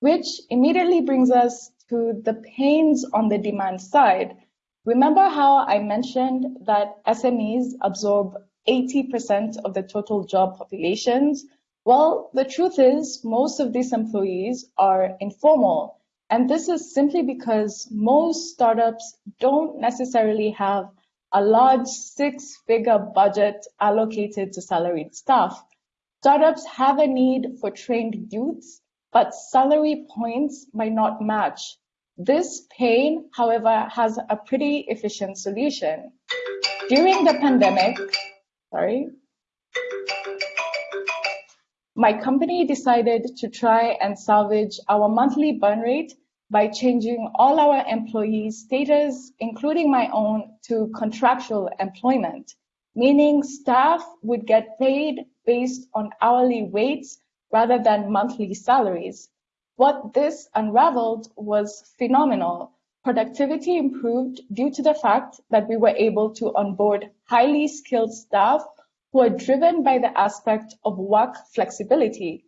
Which immediately brings us to the pains on the demand side. Remember how I mentioned that SMEs absorb 80% of the total job populations? Well, the truth is most of these employees are informal. And this is simply because most startups don't necessarily have a large six-figure budget allocated to salaried staff. Startups have a need for trained youths, but salary points might not match. This pain, however, has a pretty efficient solution. During the pandemic, sorry, my company decided to try and salvage our monthly burn rate by changing all our employees' status, including my own, to contractual employment, meaning staff would get paid based on hourly rates rather than monthly salaries. What this unraveled was phenomenal. Productivity improved due to the fact that we were able to onboard highly skilled staff who are driven by the aspect of work flexibility.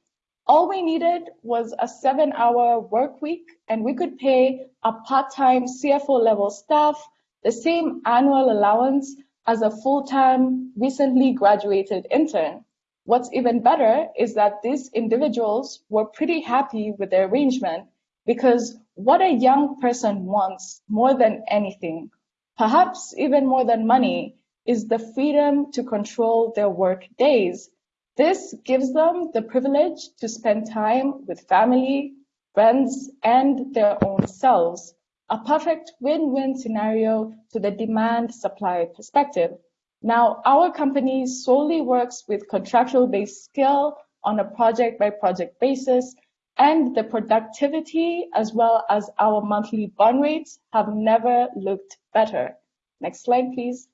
All we needed was a seven hour work week and we could pay a part-time CFO level staff the same annual allowance as a full-time recently graduated intern. What's even better is that these individuals were pretty happy with the arrangement because what a young person wants more than anything, perhaps even more than money, is the freedom to control their work days. This gives them the privilege to spend time with family, friends, and their own selves. A perfect win-win scenario to the demand-supply perspective. Now, our company solely works with contractual based skill on a project by project basis, and the productivity as well as our monthly burn rates have never looked better. Next slide, please.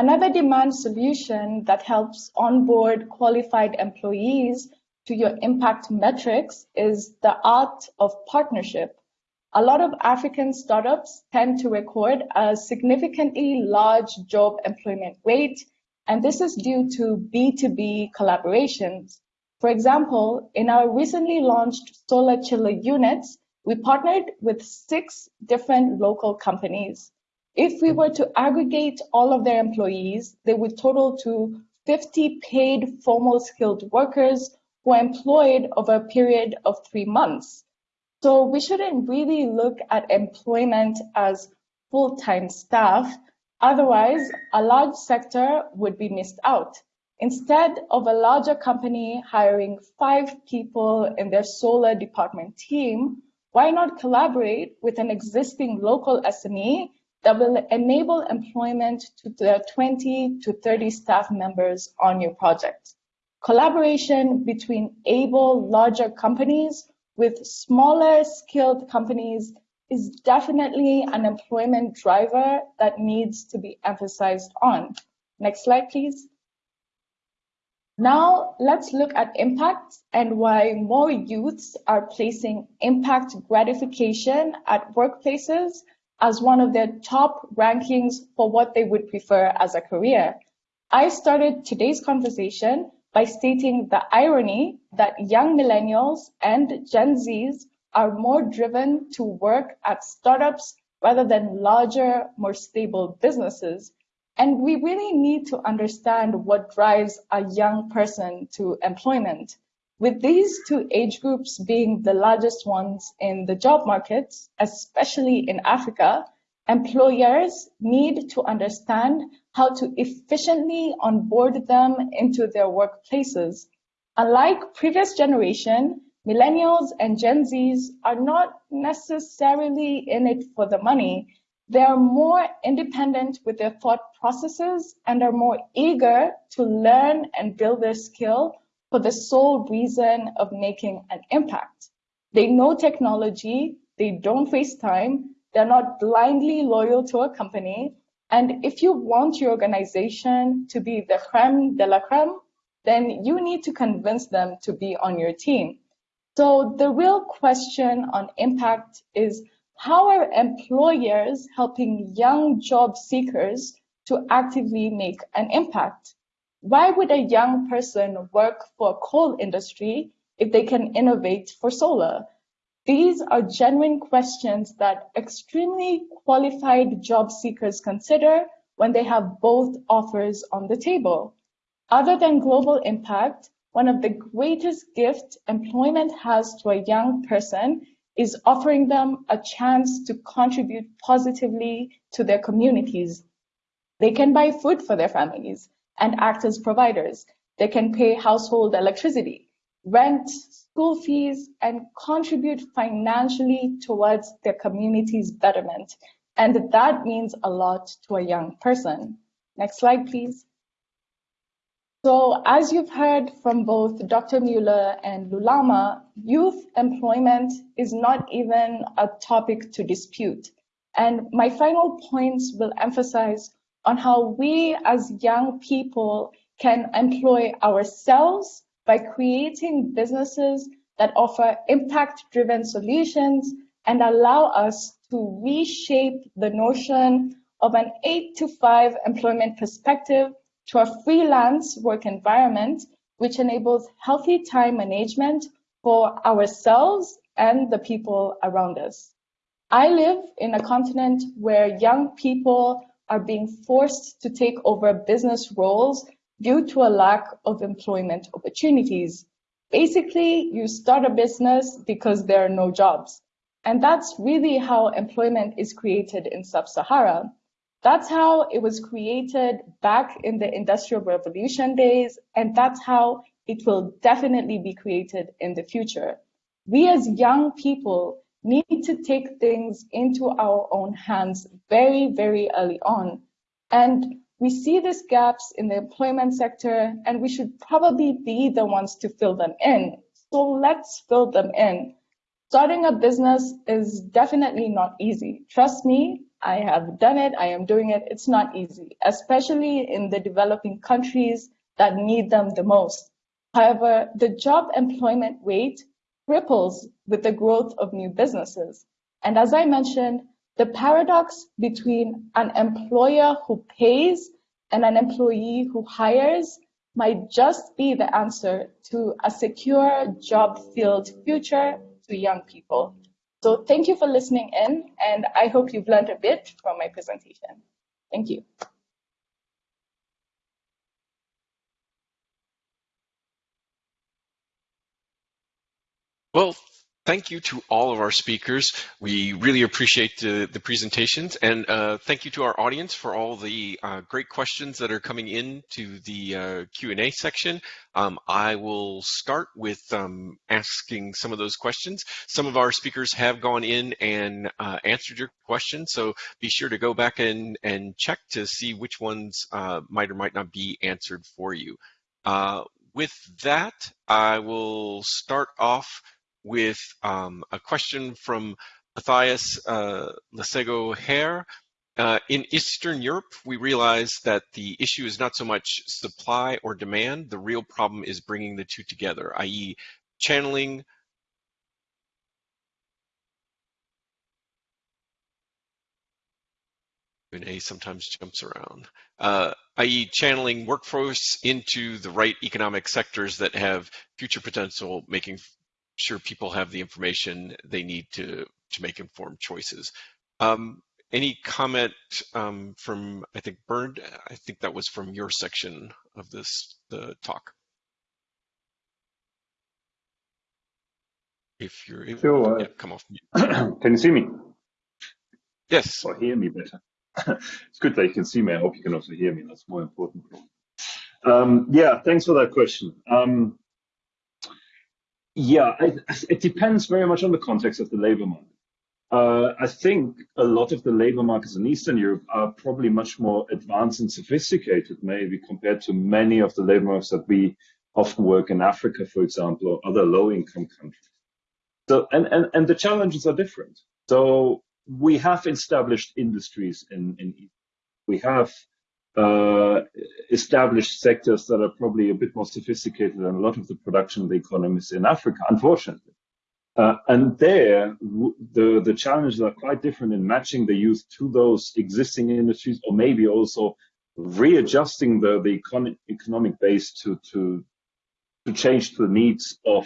Another demand solution that helps onboard qualified employees to your impact metrics is the art of partnership. A lot of African startups tend to record a significantly large job employment rate, and this is due to B2B collaborations. For example, in our recently launched solar chiller units, we partnered with six different local companies. If we were to aggregate all of their employees, they would total to 50 paid formal skilled workers who are employed over a period of three months. So we shouldn't really look at employment as full-time staff. Otherwise, a large sector would be missed out. Instead of a larger company hiring five people in their solar department team, why not collaborate with an existing local SME that will enable employment to the 20 to 30 staff members on your project. Collaboration between able larger companies with smaller skilled companies is definitely an employment driver that needs to be emphasized on. Next slide, please. Now let's look at impact and why more youths are placing impact gratification at workplaces as one of their top rankings for what they would prefer as a career. I started today's conversation by stating the irony that young millennials and Gen Zs are more driven to work at startups rather than larger, more stable businesses. And we really need to understand what drives a young person to employment. With these two age groups being the largest ones in the job markets, especially in Africa, employers need to understand how to efficiently onboard them into their workplaces. Unlike previous generation, millennials and Gen Zs are not necessarily in it for the money. They are more independent with their thought processes and are more eager to learn and build their skill for the sole reason of making an impact. They know technology, they don't waste time, they're not blindly loyal to a company. And if you want your organization to be the creme de la creme, then you need to convince them to be on your team. So the real question on impact is how are employers helping young job seekers to actively make an impact? Why would a young person work for a coal industry if they can innovate for solar? These are genuine questions that extremely qualified job seekers consider when they have both offers on the table. Other than global impact, one of the greatest gifts employment has to a young person is offering them a chance to contribute positively to their communities. They can buy food for their families and act as providers. They can pay household electricity, rent, school fees, and contribute financially towards their community's betterment. And that means a lot to a young person. Next slide, please. So as you've heard from both Dr. Mueller and Lulama, youth employment is not even a topic to dispute. And my final points will emphasize on how we as young people can employ ourselves by creating businesses that offer impact-driven solutions and allow us to reshape the notion of an eight to five employment perspective to a freelance work environment, which enables healthy time management for ourselves and the people around us. I live in a continent where young people are being forced to take over business roles due to a lack of employment opportunities. Basically, you start a business because there are no jobs. And that's really how employment is created in sub-Sahara. That's how it was created back in the Industrial Revolution days, and that's how it will definitely be created in the future. We as young people need to take things into our own hands very, very early on. And we see these gaps in the employment sector, and we should probably be the ones to fill them in. So let's fill them in. Starting a business is definitely not easy. Trust me, I have done it. I am doing it. It's not easy, especially in the developing countries that need them the most. However, the job employment rate ripples with the growth of new businesses. And as I mentioned, the paradox between an employer who pays and an employee who hires might just be the answer to a secure job-filled future to young people. So thank you for listening in, and I hope you've learned a bit from my presentation. Thank you. Well, thank you to all of our speakers. We really appreciate the, the presentations and uh, thank you to our audience for all the uh, great questions that are coming in to the uh, Q&A section. Um, I will start with um, asking some of those questions. Some of our speakers have gone in and uh, answered your questions, so be sure to go back and, and check to see which ones uh, might or might not be answered for you. Uh, with that, I will start off with um, a question from Matthias uh, Lesego Hair. Uh, in Eastern Europe, we realize that the issue is not so much supply or demand. The real problem is bringing the two together, i.e. channeling A sometimes jumps around, uh, i.e. channeling workforce into the right economic sectors that have future potential, making sure people have the information they need to, to make informed choices. Um, any comment um, from, I think, Bernd? I think that was from your section of this the talk. If you're able, Sure. yeah, come off mute. <clears throat> can you see me? Yes. Or hear me better? <laughs> it's good that you can see me. I hope you can also hear me. That's more important. Um, yeah, thanks for that question. Um, yeah, I, it depends very much on the context of the labor market. Uh, I think a lot of the labor markets in Eastern Europe are probably much more advanced and sophisticated, maybe compared to many of the labor markets that we often work in Africa, for example, or other low-income countries. So, and, and, and the challenges are different. So we have established industries in, in we have uh, established sectors that are probably a bit more sophisticated than a lot of the production economies in Africa, unfortunately. Uh, and there, the, the challenges are quite different in matching the youth to those existing industries, or maybe also readjusting the, the econ economic base to, to, to change the needs of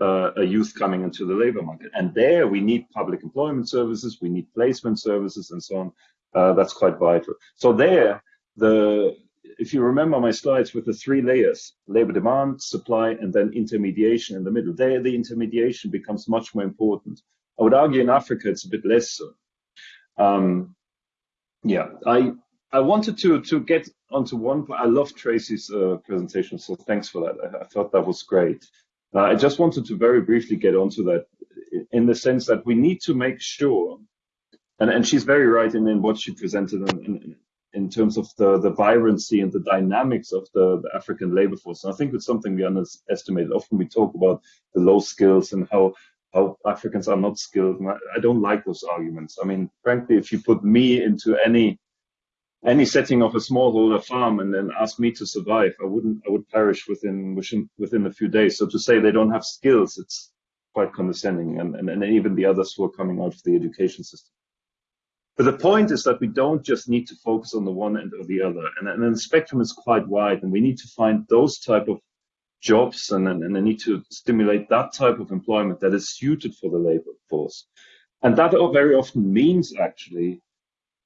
uh, a youth coming into the labor market. And there we need public employment services, we need placement services and so on. Uh, that's quite vital. So there, the if you remember my slides with the three layers, labor demand, supply, and then intermediation in the middle, there the intermediation becomes much more important. I would argue in Africa it's a bit less so. Um, yeah, I I wanted to to get onto one. I love Tracy's uh, presentation, so thanks for that. I, I thought that was great. Uh, I just wanted to very briefly get onto that in the sense that we need to make sure, and, and she's very right in, in what she presented in, in, in terms of the, the vibrancy and the dynamics of the, the African labor force. And I think it's something we underestimate. Often we talk about the low skills and how how Africans are not skilled. I, don't like those arguments. I mean, frankly, if you put me into any any setting of a smallholder farm and then ask me to survive, I wouldn't, I would perish within, within, within a few days. So to say they don't have skills, it's quite condescending and, and, and even the others who are coming out of the education system. But the point is that we don't just need to focus on the one end or the other. And, and the spectrum is quite wide and we need to find those type of jobs and, and, and need to stimulate that type of employment that is suited for the labor force. And that very often means actually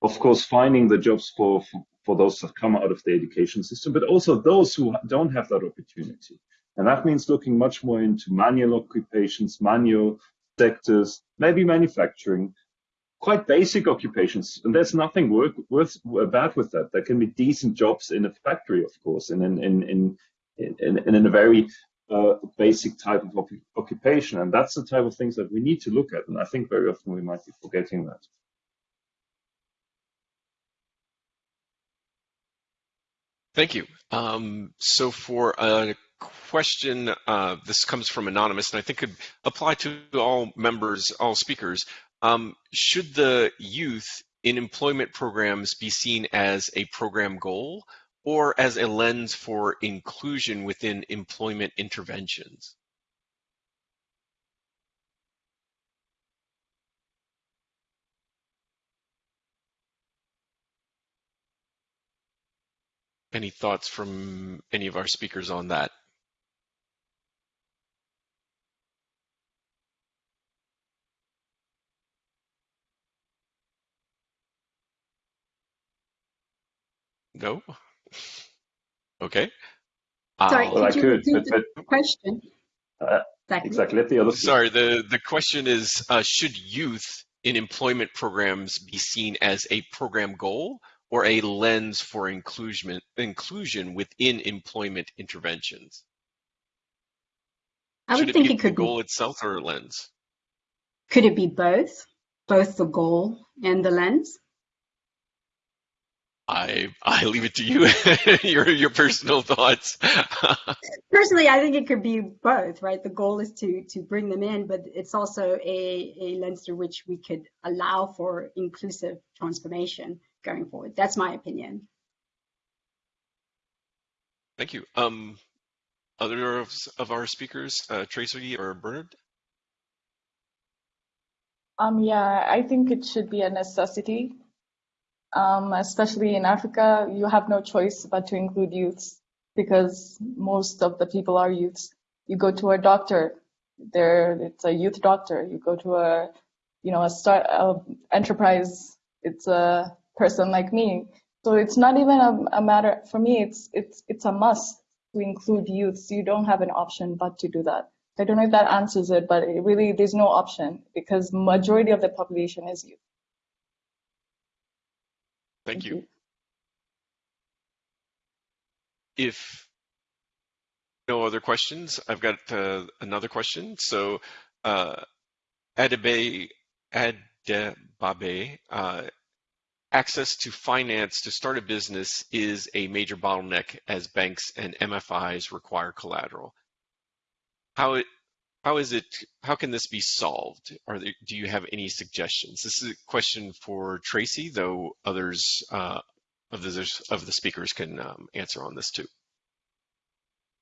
of course, finding the jobs for, for, for those that come out of the education system, but also those who don't have that opportunity. And that means looking much more into manual occupations, manual sectors, maybe manufacturing, quite basic occupations. And there's nothing work, worth bad with that. There can be decent jobs in a factory, of course, and in, in, in, in, in, in a very uh, basic type of occupation. And that's the type of things that we need to look at. And I think very often we might be forgetting that. Thank you. Um, so for a question, uh, this comes from Anonymous, and I think could apply to all members, all speakers. Um, should the youth in employment programs be seen as a program goal or as a lens for inclusion within employment interventions? Any thoughts from any of our speakers on that? No? Okay. Sorry, I'll- Well, I could you could, repeat but, the but question? uh, Zachary? exactly. Let the other Sorry, the, the question is, uh, should youth in employment programs be seen as a program goal or a lens for inclusion, inclusion within employment interventions? I should would it think be it the could goal be, itself or a lens? could it be both? Both the goal and the lens? I I leave it to you, <laughs> your your personal thoughts. <laughs> Personally, I think it could be both, right? The goal is to to bring them in, but it's also a, a lens through which we could allow for inclusive transformation going forward. That's my opinion. Thank you. Um, other of, of our speakers, uh, Tracy or Bernard? Um, yeah, I think it should be a necessity. Um, especially in Africa, you have no choice but to include youths because most of the people are youths. You go to a doctor, there it's a youth doctor. You go to a, you know, a start a enterprise, it's a person like me. So it's not even a, a matter for me. It's it's it's a must to include youths. You don't have an option but to do that. I don't know if that answers it, but it really there's no option because majority of the population is youth. Thank you. If no other questions, I've got uh, another question. So, uh, Adebe, Adebabe, uh, access to finance to start a business is a major bottleneck as banks and MFIs require collateral. How it how is it how can this be solved? Are there, do you have any suggestions? This is a question for Tracy, though others uh, of the of the speakers can um, answer on this too.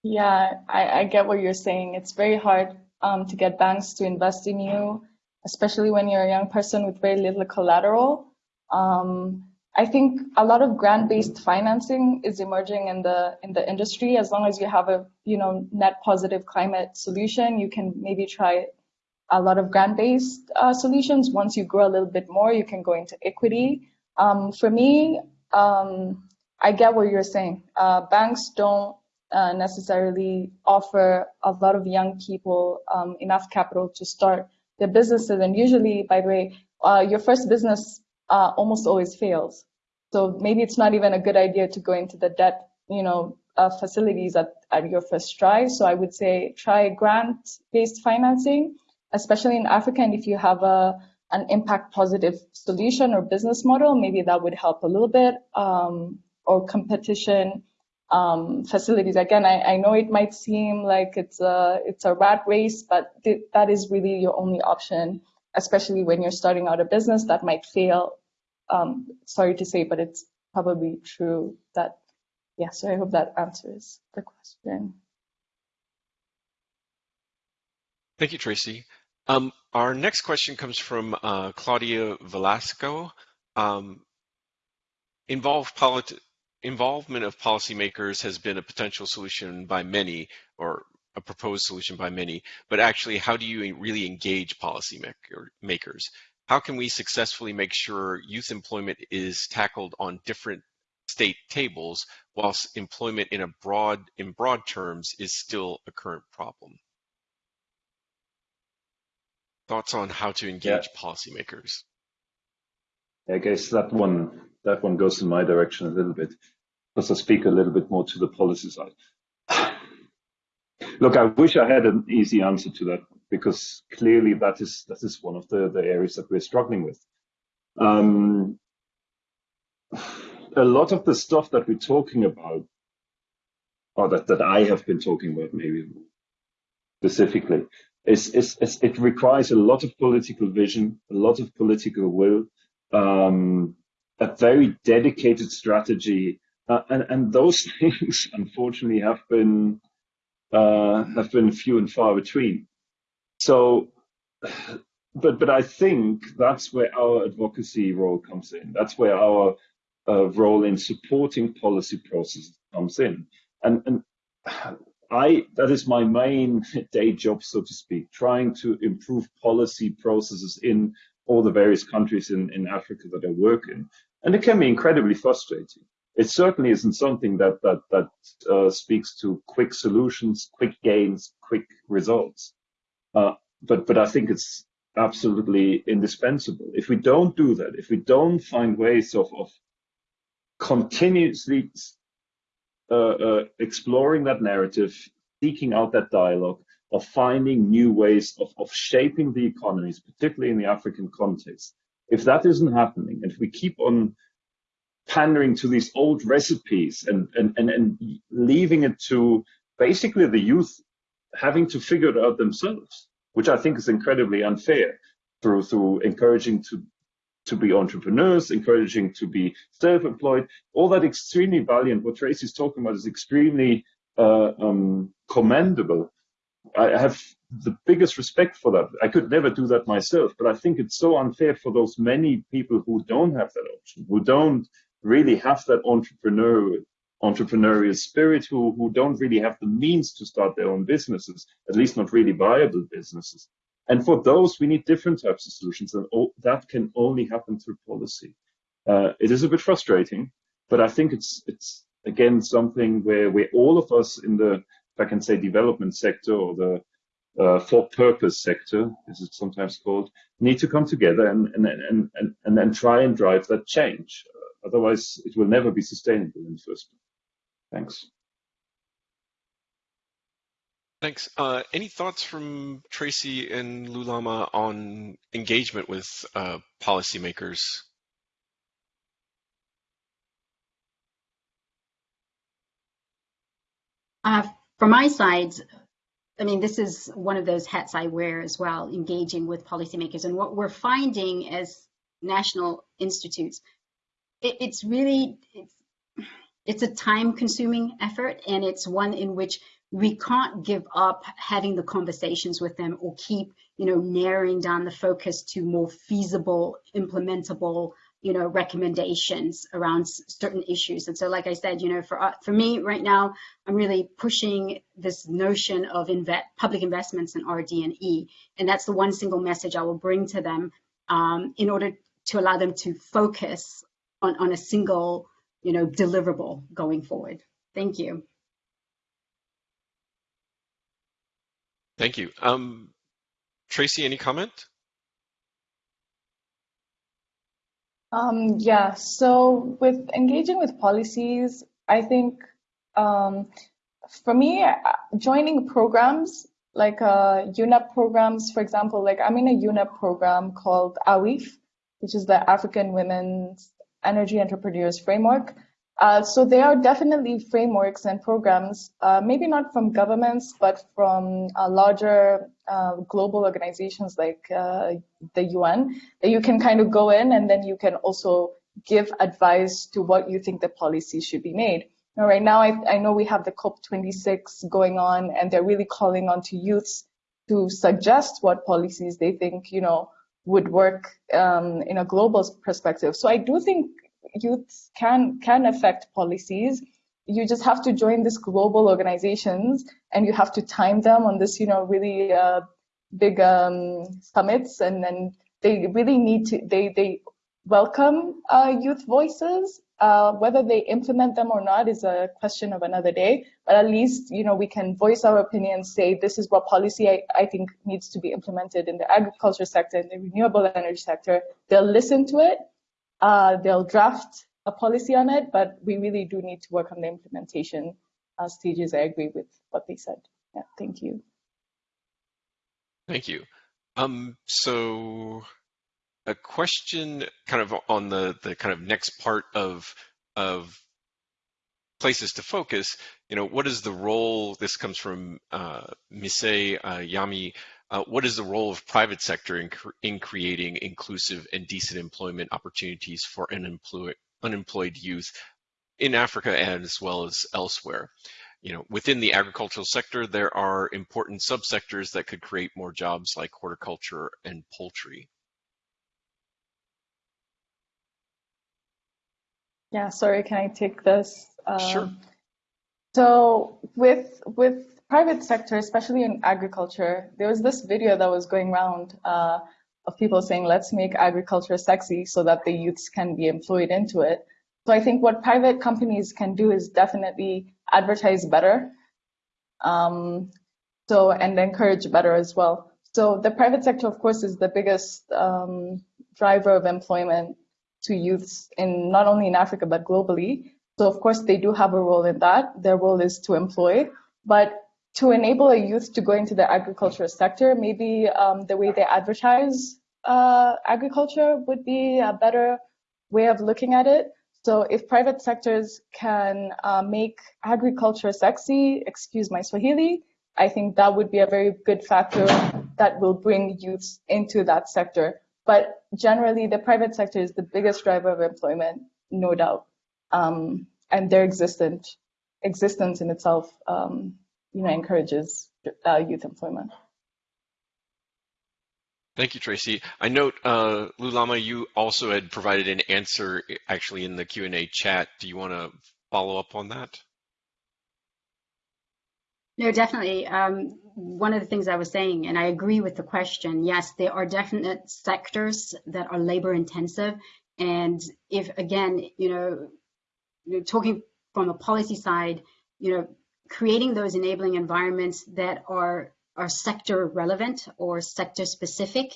Yeah, I, I get what you're saying. It's very hard um, to get banks to invest in you, especially when you're a young person with very little collateral. Um, I think a lot of grant-based financing is emerging in the in the industry. As long as you have a you know net positive climate solution, you can maybe try a lot of grant-based uh, solutions. Once you grow a little bit more, you can go into equity. Um, for me, um, I get what you're saying. Uh, banks don't uh, necessarily offer a lot of young people um, enough capital to start their businesses. And usually, by the way, uh, your first business uh, almost always fails. So maybe it's not even a good idea to go into the debt, you know, uh, facilities at, at your first try. So I would say try grant-based financing, especially in Africa. And if you have a an impact positive solution or business model, maybe that would help a little bit. Um, or competition um, facilities. Again, I, I, know it might seem like it's a it's a rat race, but th that is really your only option, especially when you're starting out a business that might fail. Um, sorry to say, but it's probably true that. Yeah, so I hope that answers the question. Thank you, Tracy. Um, our next question comes from uh, Claudia Velasco. Um, involved involvement of policymakers has been a potential solution by many, or a proposed solution by many, but actually, how do you really engage policymakers? How can we successfully make sure youth employment is tackled on different state tables, whilst employment in a broad, in broad terms, is still a current problem? Thoughts on how to engage yeah. policymakers? I guess that one that one goes in my direction a little bit because I speak a little bit more to the policy side. <coughs> Look, I wish I had an easy answer to that because clearly that is that is one of the, the areas that we're struggling with. Um, a lot of the stuff that we're talking about, or that, that I have been talking about maybe specifically, is, is, is it requires a lot of political vision, a lot of political will, um, a very dedicated strategy, uh, and, and those <laughs> things unfortunately have been uh, have been few and far between. So, but but I think that's where our advocacy role comes in. That's where our uh, role in supporting policy processes comes in, and and I that is my main <laughs> day job, so to speak, trying to improve policy processes in all the various countries in, in Africa that I work in. And it can be incredibly frustrating. It certainly isn't something that that that uh, speaks to quick solutions, quick gains, quick results. Uh, but but I think it's absolutely indispensable. If we don't do that, if we don't find ways of of continuously uh, uh, exploring that narrative, seeking out that dialogue, of finding new ways of, of shaping the economies, particularly in the African context. If that isn't happening, and if we keep on pandering to these old recipes and, and, and, and leaving it to basically the youth having to figure it out themselves, which I think is incredibly unfair through, through encouraging to to be entrepreneurs, encouraging to be self-employed, all that extremely valiant. What Tracy's talking about is extremely uh, um, commendable. I have the biggest respect for that. I could never do that myself, but I think it's so unfair for those many people who don't have that option, who don't really have that entrepreneurial entrepreneurial spirit, who, who don't really have the means to start their own businesses, at least not really viable businesses. And for those, we need different types of solutions, and that can only happen through policy. Uh, it is a bit frustrating, but I think it's it's again something where where all of us in the, if I can say, development sector or the uh, for purpose sector, as it's sometimes called, need to come together and and and and, and then try and drive that change. Uh, otherwise, it will never be sustainable in the first place. Thanks. Thanks. Uh, any thoughts from Tracy and Lulama on engagement with uh, policymakers? Uh, from my side, I mean, this is one of those hats I wear as well, engaging with policymakers. And what we're finding as national institutes, it, it's really, it's, it's a time consuming effort and it's one in which we can't give up having the conversations with them or keep, you know, narrowing down the focus to more feasible, implementable, you know, recommendations around certain issues. And so, like I said, you know, for uh, for me right now, I'm really pushing this notion of public investments in RD and E, and that's the one single message I will bring to them um, in order to allow them to focus on on a single, you know, deliverable going forward. Thank you. Thank you. Um, Tracy, any comment? Um, yeah, so with engaging with policies, I think um, for me, uh, joining programs like uh, UNEP programs, for example, like I'm in a UNEP program called AWIF, which is the African Women's Energy Entrepreneurs Framework. Uh, so there are definitely frameworks and programs, uh, maybe not from governments, but from uh, larger uh, global organizations like uh, the UN, that you can kind of go in and then you can also give advice to what you think the policy should be made. Now, right now, I, I know we have the COP26 going on, and they're really calling on to youths to suggest what policies they think, you know, would work um, in a global perspective. So I do think youth can can affect policies you just have to join these global organizations and you have to time them on this you know really uh, big um, summits and then they really need to they they welcome uh, youth voices uh, whether they implement them or not is a question of another day but at least you know we can voice our opinions say this is what policy I, I think needs to be implemented in the agriculture sector in the renewable energy sector they'll listen to it uh, they'll draft a policy on it, but we really do need to work on the implementation uh, stages. I agree with what they said. Yeah, thank you. Thank you. Um, so a question kind of on the, the kind of next part of, of places to focus, you know, what is the role, this comes from uh, Mise uh, Yami, uh, what is the role of private sector in, in creating inclusive and decent employment opportunities for unemployed, unemployed youth in Africa and as well as elsewhere? You know, within the agricultural sector, there are important subsectors that could create more jobs like horticulture and poultry. Yeah, sorry, can I take this? Um, sure. So with with private sector, especially in agriculture, there was this video that was going around uh, of people saying, let's make agriculture sexy so that the youths can be employed into it. So I think what private companies can do is definitely advertise better. Um, so and encourage better as well. So the private sector, of course, is the biggest um, driver of employment to youths in not only in Africa but globally. So of course they do have a role in that. Their role is to employ, but to enable a youth to go into the agriculture sector, maybe um, the way they advertise uh, agriculture would be a better way of looking at it. So if private sectors can uh, make agriculture sexy, excuse my Swahili, I think that would be a very good factor that will bring youths into that sector. But generally, the private sector is the biggest driver of employment, no doubt. Um, and their existent, existence in itself, um, you know, encourages uh, youth employment. Thank you, Tracy. I note, uh, Lulama, you also had provided an answer actually in the Q&A chat. Do you want to follow up on that? No, definitely. Um, one of the things I was saying, and I agree with the question, yes, there are definite sectors that are labor intensive. And if, again, you know, talking from a policy side, you know, creating those enabling environments that are, are sector relevant or sector specific.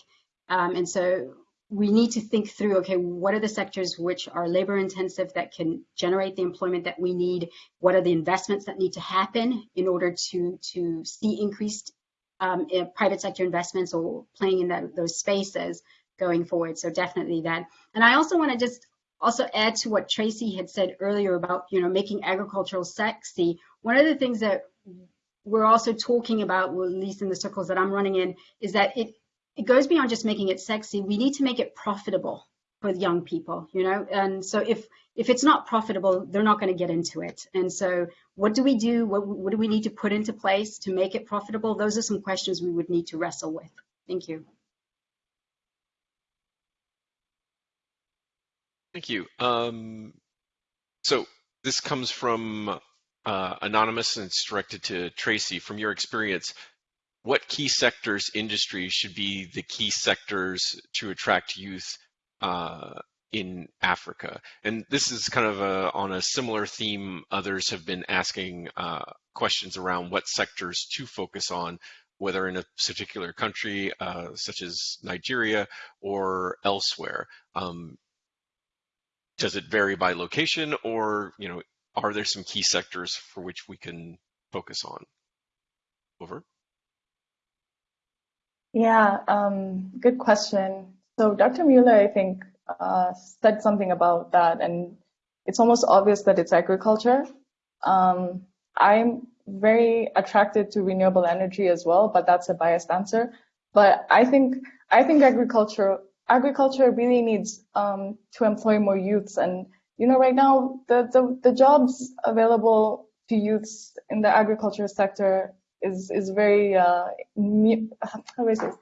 Um, and so we need to think through, okay, what are the sectors which are labor intensive that can generate the employment that we need? What are the investments that need to happen in order to, to see increased um, private sector investments or playing in that, those spaces going forward? So definitely that. And I also want to just also add to what Tracy had said earlier about, you know, making agricultural sexy. One of the things that we're also talking about, well, at least in the circles that I'm running in, is that it it goes beyond just making it sexy. We need to make it profitable for young people, you know? And so if if it's not profitable, they're not going to get into it. And so what do we do? What, what do we need to put into place to make it profitable? Those are some questions we would need to wrestle with. Thank you. Thank you. Um, so this comes from uh, Anonymous and it's directed to Tracy. From your experience, what key sectors, industries should be the key sectors to attract youth uh, in Africa? And this is kind of a, on a similar theme. Others have been asking uh, questions around what sectors to focus on, whether in a particular country, uh, such as Nigeria, or elsewhere. Um, does it vary by location, or you know, are there some key sectors for which we can focus on? Over. Yeah, um, good question. So Dr. Mueller, I think, uh, said something about that, and it's almost obvious that it's agriculture. Um, I'm very attracted to renewable energy as well, but that's a biased answer. But I think I think agriculture agriculture really needs um, to employ more youths, and you know, right now the, the the jobs available to youths in the agriculture sector is is very uh, <laughs> how is it?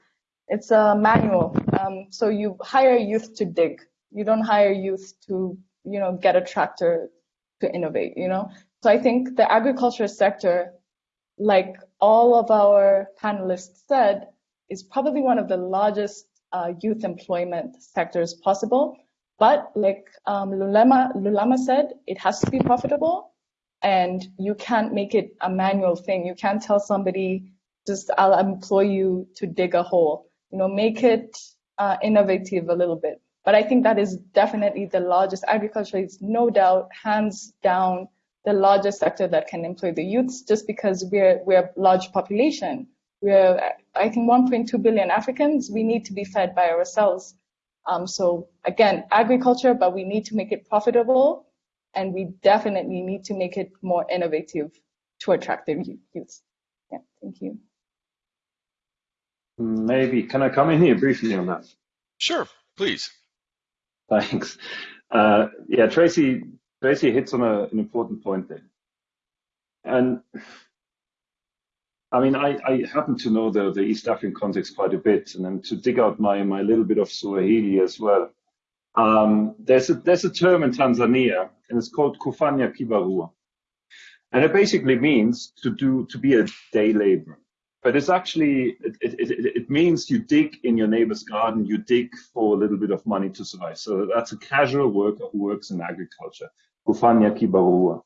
It's a manual. Um, so you hire youth to dig. You don't hire youth to you know get a tractor to innovate. You know. So I think the agriculture sector, like all of our panelists said, is probably one of the largest uh, youth employment sectors possible. But like um, Lulama, Lulama said, it has to be profitable and you can't make it a manual thing. You can't tell somebody, just I'll employ you to dig a hole. You know, make it uh, innovative a little bit. But I think that is definitely the largest. Agriculture is no doubt, hands down, the largest sector that can employ the youths just because we're, we're a large population. We're, I think, 1.2 billion Africans. We need to be fed by ourselves. Um, so again, agriculture, but we need to make it profitable and we definitely need to make it more innovative to attract the youth. Yeah, thank you. maybe can I come in here briefly on that? Sure, please. Thanks. Uh, yeah, Tracy Tracy hits on a, an important point there. And I mean, I, I happen to know the, the East African context quite a bit, and then to dig out my, my little bit of Swahili as well. Um, there's a there's a term in Tanzania, and it's called kufanya kibarua, and it basically means to do to be a day laborer. But it's actually it, it, it, it means you dig in your neighbor's garden, you dig for a little bit of money to survive. So that's a casual worker who works in agriculture. Kufanya kibarua.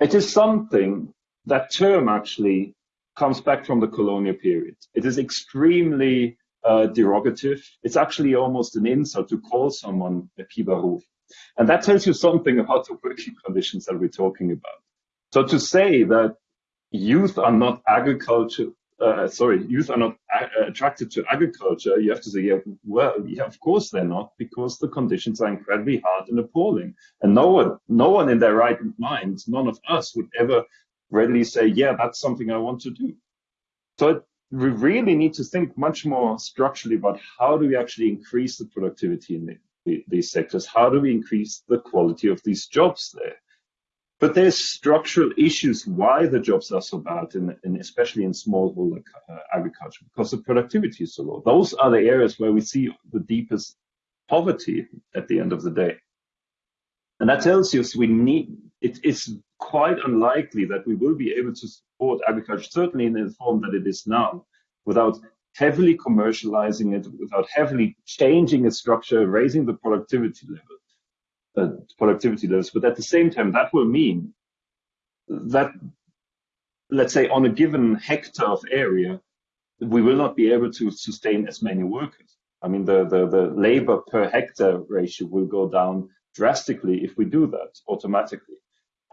It is something that term actually comes back from the colonial period. It is extremely uh, derogative. It's actually almost an insult to call someone a kibaru. And that tells you something about the working conditions that we're talking about. So to say that youth are not agriculture, uh, sorry, youth are not attracted to agriculture, you have to say, yeah, well, yeah, of course they're not, because the conditions are incredibly hard and appalling. And no one, no one in their right mind, none of us would ever readily say, yeah, that's something I want to do. So it, we really need to think much more structurally about how do we actually increase the productivity in the, the, these sectors? How do we increase the quality of these jobs there? But there's structural issues why the jobs are so bad, in, in especially in smallholder uh, agriculture, because the productivity is so low. Those are the areas where we see the deepest poverty at the end of the day. And that tells us we need, it is quite unlikely that we will be able to support agriculture, certainly in the form that it is now, without heavily commercializing it, without heavily changing its structure, raising the productivity level, uh, productivity levels. But at the same time, that will mean that, let's say, on a given hectare of area, we will not be able to sustain as many workers. I mean, the, the, the labor per hectare ratio will go down drastically if we do that automatically.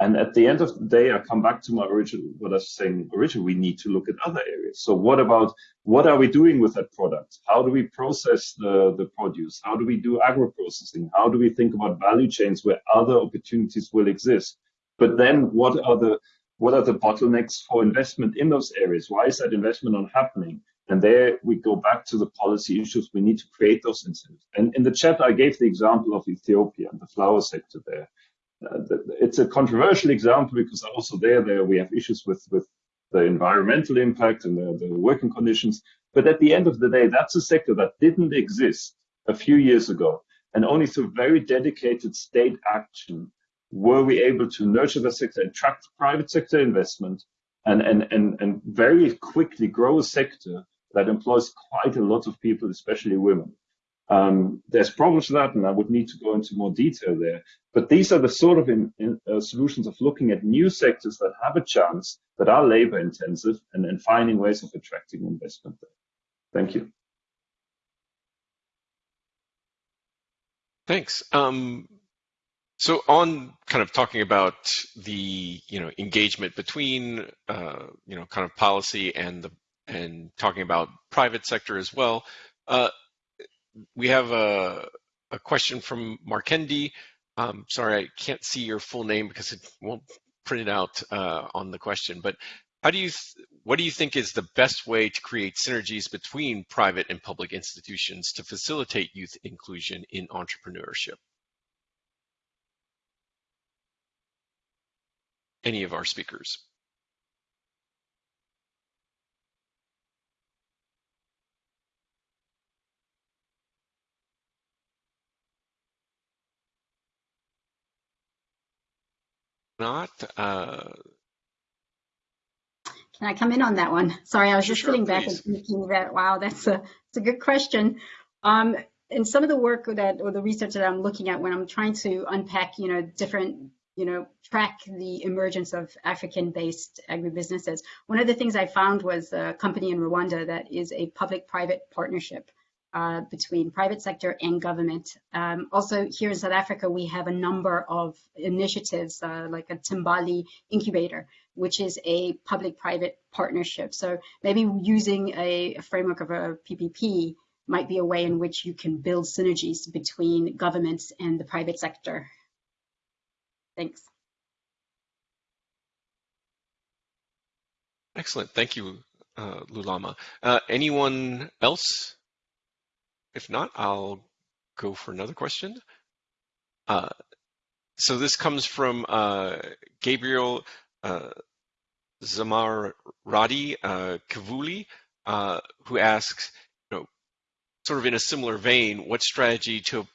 And at the end of the day, I come back to my original, what I was saying originally, we need to look at other areas. So what about, what are we doing with that product? How do we process the, the produce? How do we do agro-processing? How do we think about value chains where other opportunities will exist? But then what are the, what are the bottlenecks for investment in those areas? Why is that investment not happening? And there we go back to the policy issues. We need to create those incentives. And in the chat, I gave the example of Ethiopia and the flower sector there. Uh, it's a controversial example because also there, there we have issues with, with the environmental impact and the, the working conditions. But at the end of the day, that's a sector that didn't exist a few years ago. And only through very dedicated state action were we able to nurture the sector, attract private sector investment, and, and, and, and very quickly grow a sector that employs quite a lot of people, especially women. Um, there's problems with that, and I would need to go into more detail there. But these are the sort of in, in, uh, solutions of looking at new sectors that have a chance, that are labor intensive, and, and finding ways of attracting investment there. Thank you. Thanks. Um, so on kind of talking about the you know engagement between uh, you know kind of policy and the and talking about private sector as well. Uh, we have a, a question from Markendi. Um, sorry, I can't see your full name because it won't print it out uh, on the question. But how do you, what do you think is the best way to create synergies between private and public institutions to facilitate youth inclusion in entrepreneurship? Any of our speakers? Not. Uh, Can I come in on that one? Sorry, I was just sure, sitting back please. and thinking that, wow, that's a, that's a good question. Um, and some of the work that, or the research that I'm looking at when I'm trying to unpack, you know, different, you know, track the emergence of African-based agribusinesses, one of the things I found was a company in Rwanda that is a public-private partnership uh, between private sector and government. Um, also, here in South Africa, we have a number of initiatives uh, like a Timbali incubator, which is a public-private partnership. So maybe using a, framework of a PPP might be a way in which you can build synergies between governments and the private sector. Thanks. excellent. Thank you, uh, Lulama. Uh, anyone else? If not, I'll go for another question. Uh, so this comes from uh, Gabriel uh, Zamaradi uh, Kavuli, uh, who asks, you know, sort of in a similar vein, what strategy to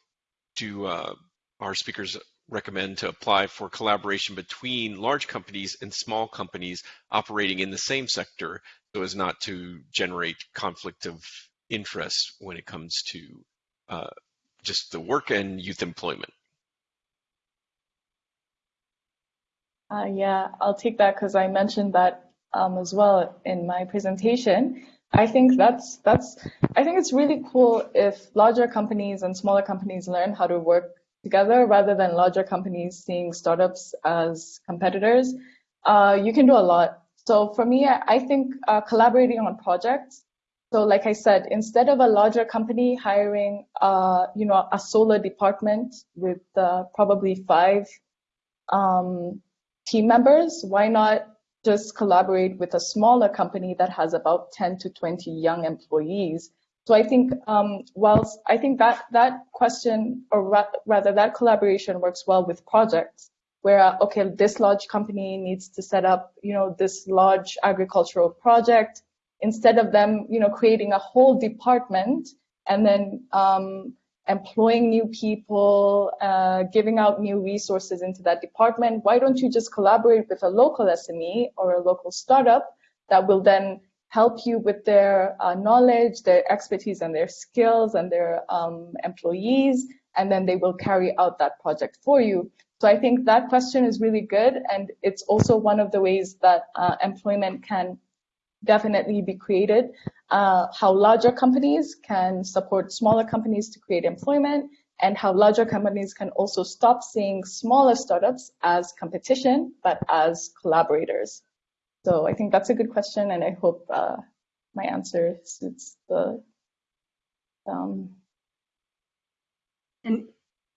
do uh, our speakers recommend to apply for collaboration between large companies and small companies operating in the same sector so as not to generate conflict of interest when it comes to uh, just the work and youth employment? Uh, yeah, I'll take that because I mentioned that um, as well in my presentation. I think that's that's I think it's really cool if larger companies and smaller companies learn how to work together rather than larger companies seeing startups as competitors. Uh, you can do a lot. So for me, I think uh, collaborating on projects. So like I said, instead of a larger company hiring, uh, you know, a solar department with uh, probably five um, team members, why not just collaborate with a smaller company that has about 10 to 20 young employees? So I think um, whilst I think that that question, or ra rather that collaboration works well with projects, where uh, okay, this large company needs to set up, you know, this large agricultural project, instead of them, you know, creating a whole department and then um, employing new people, uh, giving out new resources into that department, why don't you just collaborate with a local SME or a local startup that will then help you with their uh, knowledge, their expertise and their skills and their um, employees, and then they will carry out that project for you. So I think that question is really good. And it's also one of the ways that uh, employment can definitely be created uh, how larger companies can support smaller companies to create employment and how larger companies can also stop seeing smaller startups as competition, but as collaborators. So I think that's a good question, and I hope uh, my answer suits the. Um... And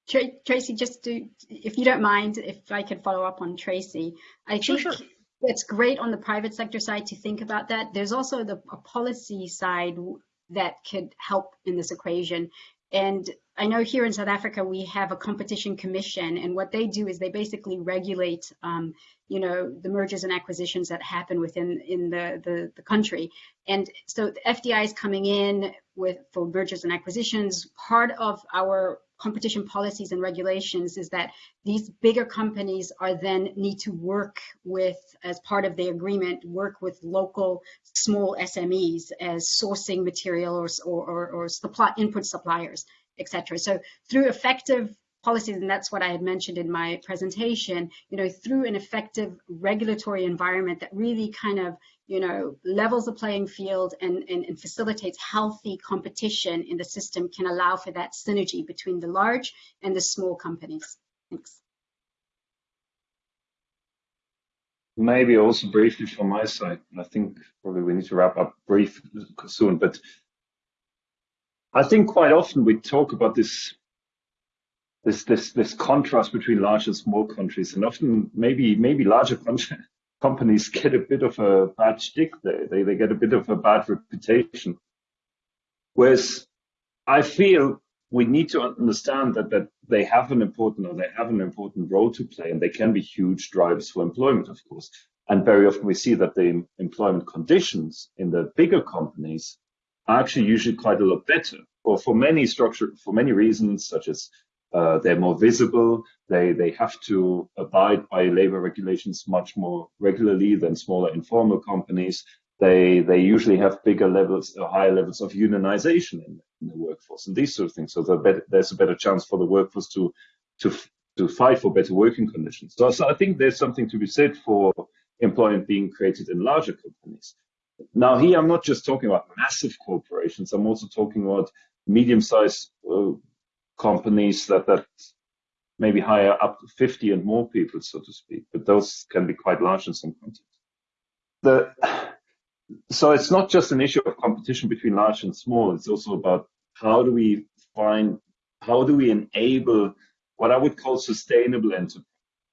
Tracy, just to, if you don't mind, if I could follow up on Tracy, I sure, think sure it's great on the private sector side to think about that. There's also the policy side that could help in this equation. And I know here in South Africa we have a competition commission, and what they do is they basically regulate, um, you know, the mergers and acquisitions that happen within in the, the, the country. And so the FDI is coming in with for mergers and acquisitions. Part of our competition policies and regulations is that these bigger companies are then need to work with, as part of the agreement, work with local small SMEs as sourcing material or, or, or supply, input suppliers, etc. So through effective policies, and that's what I had mentioned in my presentation, you know, through an effective regulatory environment that really kind of you know, levels the playing field and, and, and, facilitates healthy competition in the system can allow for that synergy between the large and the small companies. Thanks. Maybe also briefly from my side, I think probably we need to wrap up brief soon, but I think quite often we talk about this this this this contrast between large and small countries, and often maybe maybe larger countries companies get a bit of a bad stick there. They, they get a bit of a bad reputation. Whereas I feel we need to understand that, that they have an important or they have an important role to play and they can be huge drivers for employment, of course. And very often we see that the employment conditions in the bigger companies are actually usually quite a lot better or for many structure, for many reasons, such as uh, they're more visible. They they have to abide by labor regulations much more regularly than smaller informal companies. They they usually have bigger levels or higher levels of unionization in, in the workforce and these sort of things. So better, there's a better chance for the workforce to to to fight for better working conditions. So, so I think there's something to be said for employment being created in larger companies. Now here I'm not just talking about massive corporations. I'm also talking about medium-sized uh, companies that that maybe hire up to 50 and more people, so to speak, but those can be quite large in some contexts. The, so it's not just an issue of competition between large and small. It's also about how do we find, how do we enable what I would call sustainable enterprise.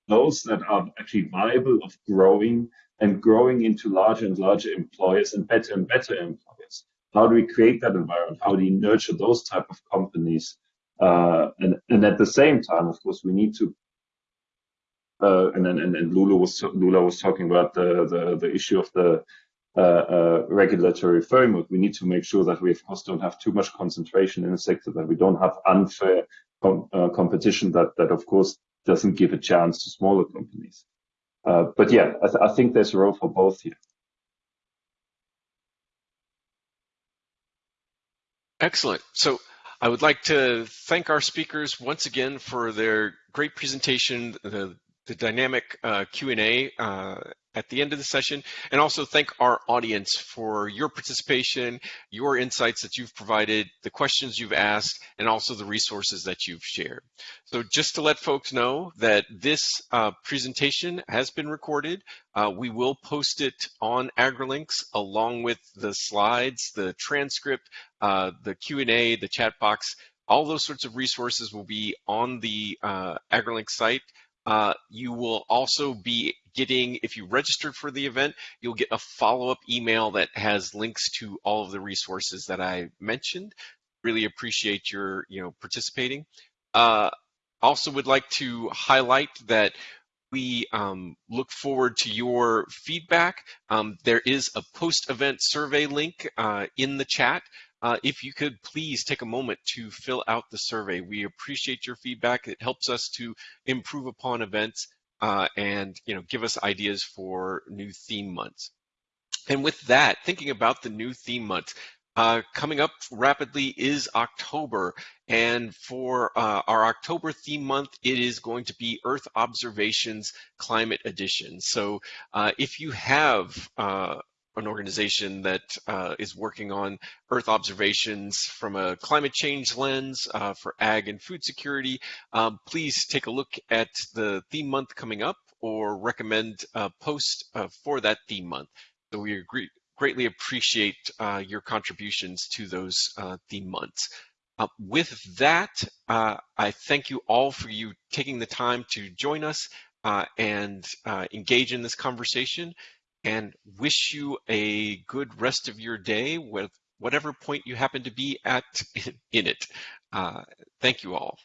those that are actually viable of growing and growing into larger and larger employers and better and better employers. How do we create that environment? How do we nurture those type of companies? Uh, and, and at the same time, of course, we need to uh, and, and, and Lula was Lula was talking about the, the, the issue of the uh, uh, regulatory framework. We need to make sure that we, of course, don't have too much concentration in the sector, that we don't have unfair com uh, competition that, that, of course, doesn't give a chance to smaller companies. But yeah, I, th I think there's a role for both here. Excellent. So I would like to thank our speakers once again for their great presentation, the, the dynamic uh, Q&A uh, at the end of the session, and also thank our audience for your participation, your insights that you've provided, the questions you've asked, and also the resources that you've shared. So just to let folks know that this uh, presentation has been recorded. Uh, we will post it on AgriLinks along with the slides, the transcript, uh, the Q&A, the chat box, all those sorts of resources will be on the uh, AgriLink site. Uh, you will also be getting, if you registered for the event, you'll get a follow-up email that has links to all of the resources that I mentioned. Really appreciate your, you know, participating. Uh, also would like to highlight that we um, look forward to your feedback. Um, there is a post-event survey link uh, in the chat uh, if you could please take a moment to fill out the survey. We appreciate your feedback. It helps us to improve upon events uh, and you know give us ideas for new theme months. And with that, thinking about the new theme months, uh, coming up rapidly is October. And for uh, our October theme month, it is going to be Earth Observations Climate Edition. So uh, if you have uh, an organization that uh, is working on Earth observations from a climate change lens uh, for ag and food security, um, please take a look at the theme month coming up or recommend a post uh, for that theme month. So we agree, greatly appreciate uh, your contributions to those uh, theme months. Uh, with that, I thank you all for you taking the time to join us and engage in this conversation and wish you a good rest of your day with whatever point you happen to be at <laughs> in it. Uh, thank you all.